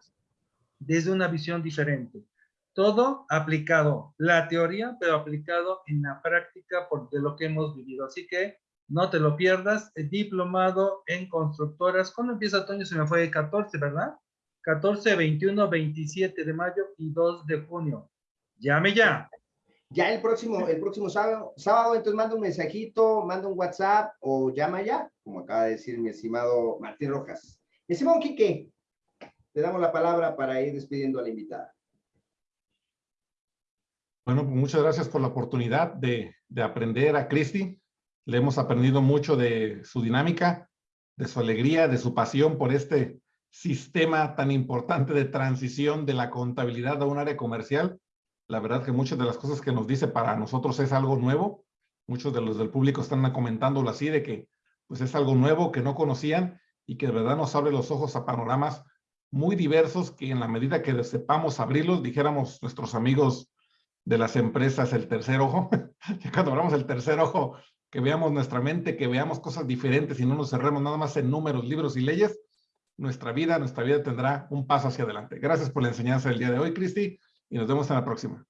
desde una visión diferente. Todo aplicado, la teoría, pero aplicado en la práctica por de lo que hemos vivido. Así que no te lo pierdas, el diplomado en constructoras. ¿Cuándo empieza Toño? Se me fue el 14, ¿verdad? 14, 21, 27 de mayo y 2 de junio. Llame ya ya el próximo, el próximo sábado, entonces manda un mensajito, manda un WhatsApp o llama ya, como acaba de decir mi estimado Martín Rojas. Mi estimado Quique, te damos la palabra para ir despidiendo a la invitada. Bueno, pues muchas gracias por la oportunidad de, de aprender a Cristi. Le hemos aprendido mucho de su dinámica, de su alegría, de su pasión por este sistema tan importante de transición de la contabilidad a un área comercial la verdad que muchas de las cosas que nos dice para nosotros es algo nuevo. Muchos de los del público están comentándolo así, de que pues es algo nuevo que no conocían y que de verdad nos abre los ojos a panoramas muy diversos que en la medida que sepamos abrirlos, dijéramos nuestros amigos de las empresas el tercer ojo, que cuando abramos el tercer ojo, que veamos nuestra mente, que veamos cosas diferentes y no nos cerremos nada más en números, libros y leyes, nuestra vida, nuestra vida tendrá un paso hacia adelante. Gracias por la enseñanza del día de hoy, Cristi y nos vemos en la próxima.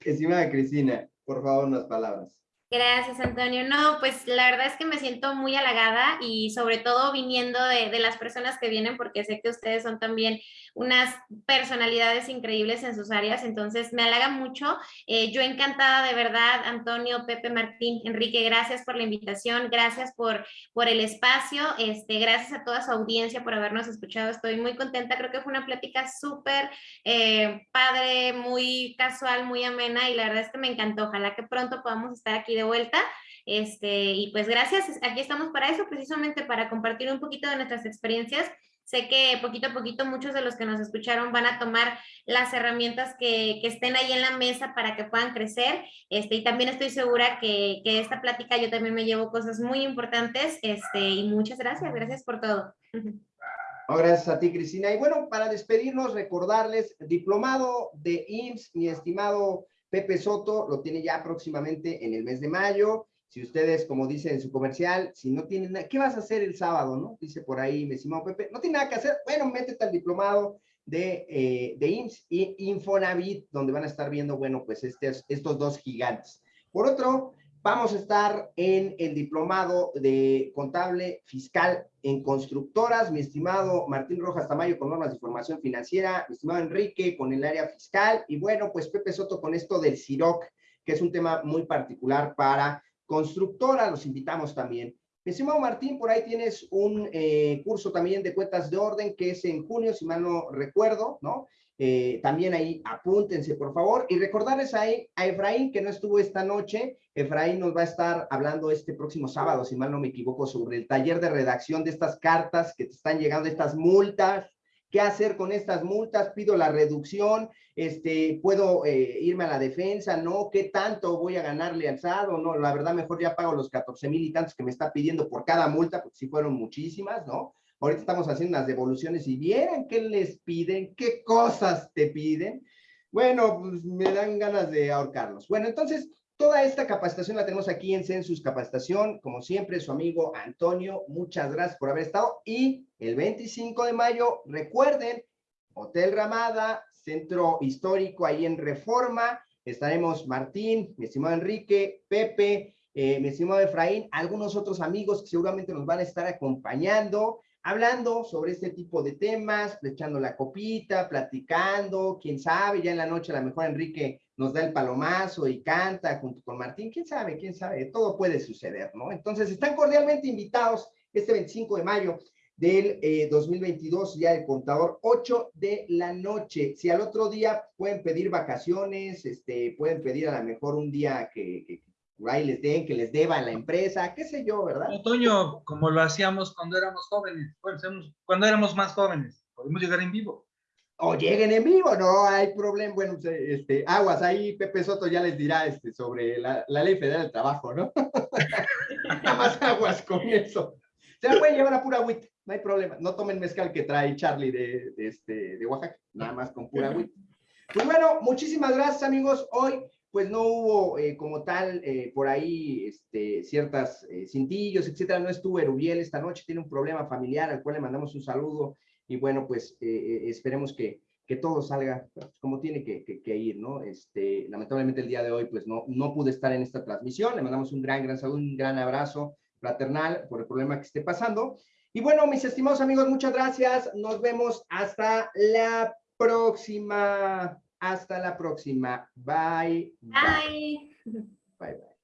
Estimada Cristina, por favor, unas palabras. Gracias, Antonio. No, pues la verdad es que me siento muy halagada y sobre todo viniendo de, las personas que vienen, porque sé que ustedes son también unas personalidades increíbles en sus áreas, entonces me halaga mucho. Eh, yo encantada de verdad, Antonio, Pepe, Martín, Enrique, gracias por la invitación, gracias por, por el espacio, este, gracias a toda su audiencia por habernos escuchado, estoy muy contenta, creo que fue una plática súper eh, padre, muy casual, muy amena y la verdad es que me encantó, ojalá que pronto podamos estar aquí de vuelta. Este, y pues gracias, aquí estamos para eso, precisamente para compartir un poquito de nuestras experiencias. Sé que poquito a poquito muchos de los que nos escucharon van a tomar las herramientas que, que estén ahí en la mesa para que puedan crecer. Este, y también estoy segura que, que esta plática yo también me llevo cosas muy importantes. Este, y muchas gracias, gracias por todo. gracias a ti, Cristina. Y bueno, para despedirnos, recordarles, diplomado de IMSS, mi estimado Pepe Soto lo tiene ya próximamente en el mes de mayo. si ustedes, como dice en su comercial, si no tienen nada, ¿qué vas a hacer el sábado, no? Dice por ahí, mi estimado Pepe, no tiene nada que hacer, bueno, métete al diplomado de, eh, de IMSS y Infonavit, donde van a estar viendo, bueno, pues estos dos gigantes. Por otro, vamos a estar en el diplomado de contable fiscal en constructoras, mi estimado Martín Rojas Tamayo con normas de información financiera, mi estimado Enrique con el área fiscal, y bueno, pues Pepe Soto con esto del CIROC, que es un tema muy particular para constructora, los invitamos también. Mi estimado Martín, por ahí tienes un eh, curso también de cuentas de orden que es en junio, si mal no recuerdo, ¿no? Eh, también ahí apúntense, por favor. Y recordarles ahí a Efraín, que no estuvo esta noche. Efraín nos va a estar hablando este próximo sábado, si mal no me equivoco, sobre el taller de redacción de estas cartas que te están llegando, estas multas. ¿Qué hacer con estas multas? Pido la reducción, este, puedo eh, irme a la defensa, ¿no? ¿Qué tanto voy a ganarle al SAD no? La verdad, mejor ya pago los 14 mil y tantos que me está pidiendo por cada multa, porque sí fueron muchísimas, ¿no? Ahorita estamos haciendo unas devoluciones y vieran qué les piden, qué cosas te piden. Bueno, pues me dan ganas de ahorcarlos. Bueno, entonces, toda esta capacitación la tenemos aquí en Census Capacitación. Como siempre, su amigo Antonio, muchas gracias por haber estado. Y el 25 de mayo, recuerden, Hotel Ramada, Centro Histórico ahí en Reforma. Estaremos Martín, mi estimado Enrique, Pepe, eh, mi estimado Efraín, algunos otros amigos que seguramente nos van a estar acompañando hablando sobre este tipo de temas, echando la copita, platicando, quién sabe, ya en la noche a lo mejor Enrique nos da el palomazo y canta junto con Martín, quién sabe, quién sabe, todo puede suceder, ¿no? Entonces, están cordialmente invitados este 25 de mayo del 2022, eh, ya el contador, 8 de la noche. Si al otro día pueden pedir vacaciones, este, pueden pedir a lo mejor un día que, ahí les den, que les deba a la empresa, qué sé yo, ¿verdad? Otoño, como lo hacíamos cuando éramos jóvenes, cuando éramos más jóvenes, podemos llegar en vivo. O lleguen en vivo, no hay problema. Bueno, este, aguas, ahí Pepe Soto ya les dirá este, sobre la, ley federal del trabajo, ¿no? Nada más aguas con eso. Se la pueden llevar a pura agüita, no hay problema. No tomen mezcal que trae Charlie de, de, este, de Oaxaca, nada más con pura agüita. Pues bueno, muchísimas gracias amigos. Hoy pues no hubo eh, como tal eh, por ahí este, ciertas eh, cintillos, etcétera. No estuvo Erubiel esta noche, tiene un problema familiar al cual le mandamos un saludo y bueno, pues esperemos que, que, todo salga como tiene que, que, ir, ¿no? Este, lamentablemente el día de hoy pues no, no pude estar en esta transmisión, le mandamos un gran, gran saludo, un gran abrazo fraternal por el problema que esté pasando. Y bueno, mis estimados amigos, muchas gracias. Nos vemos hasta la próxima. Hasta la próxima. Bye. Bye. Bye, bye.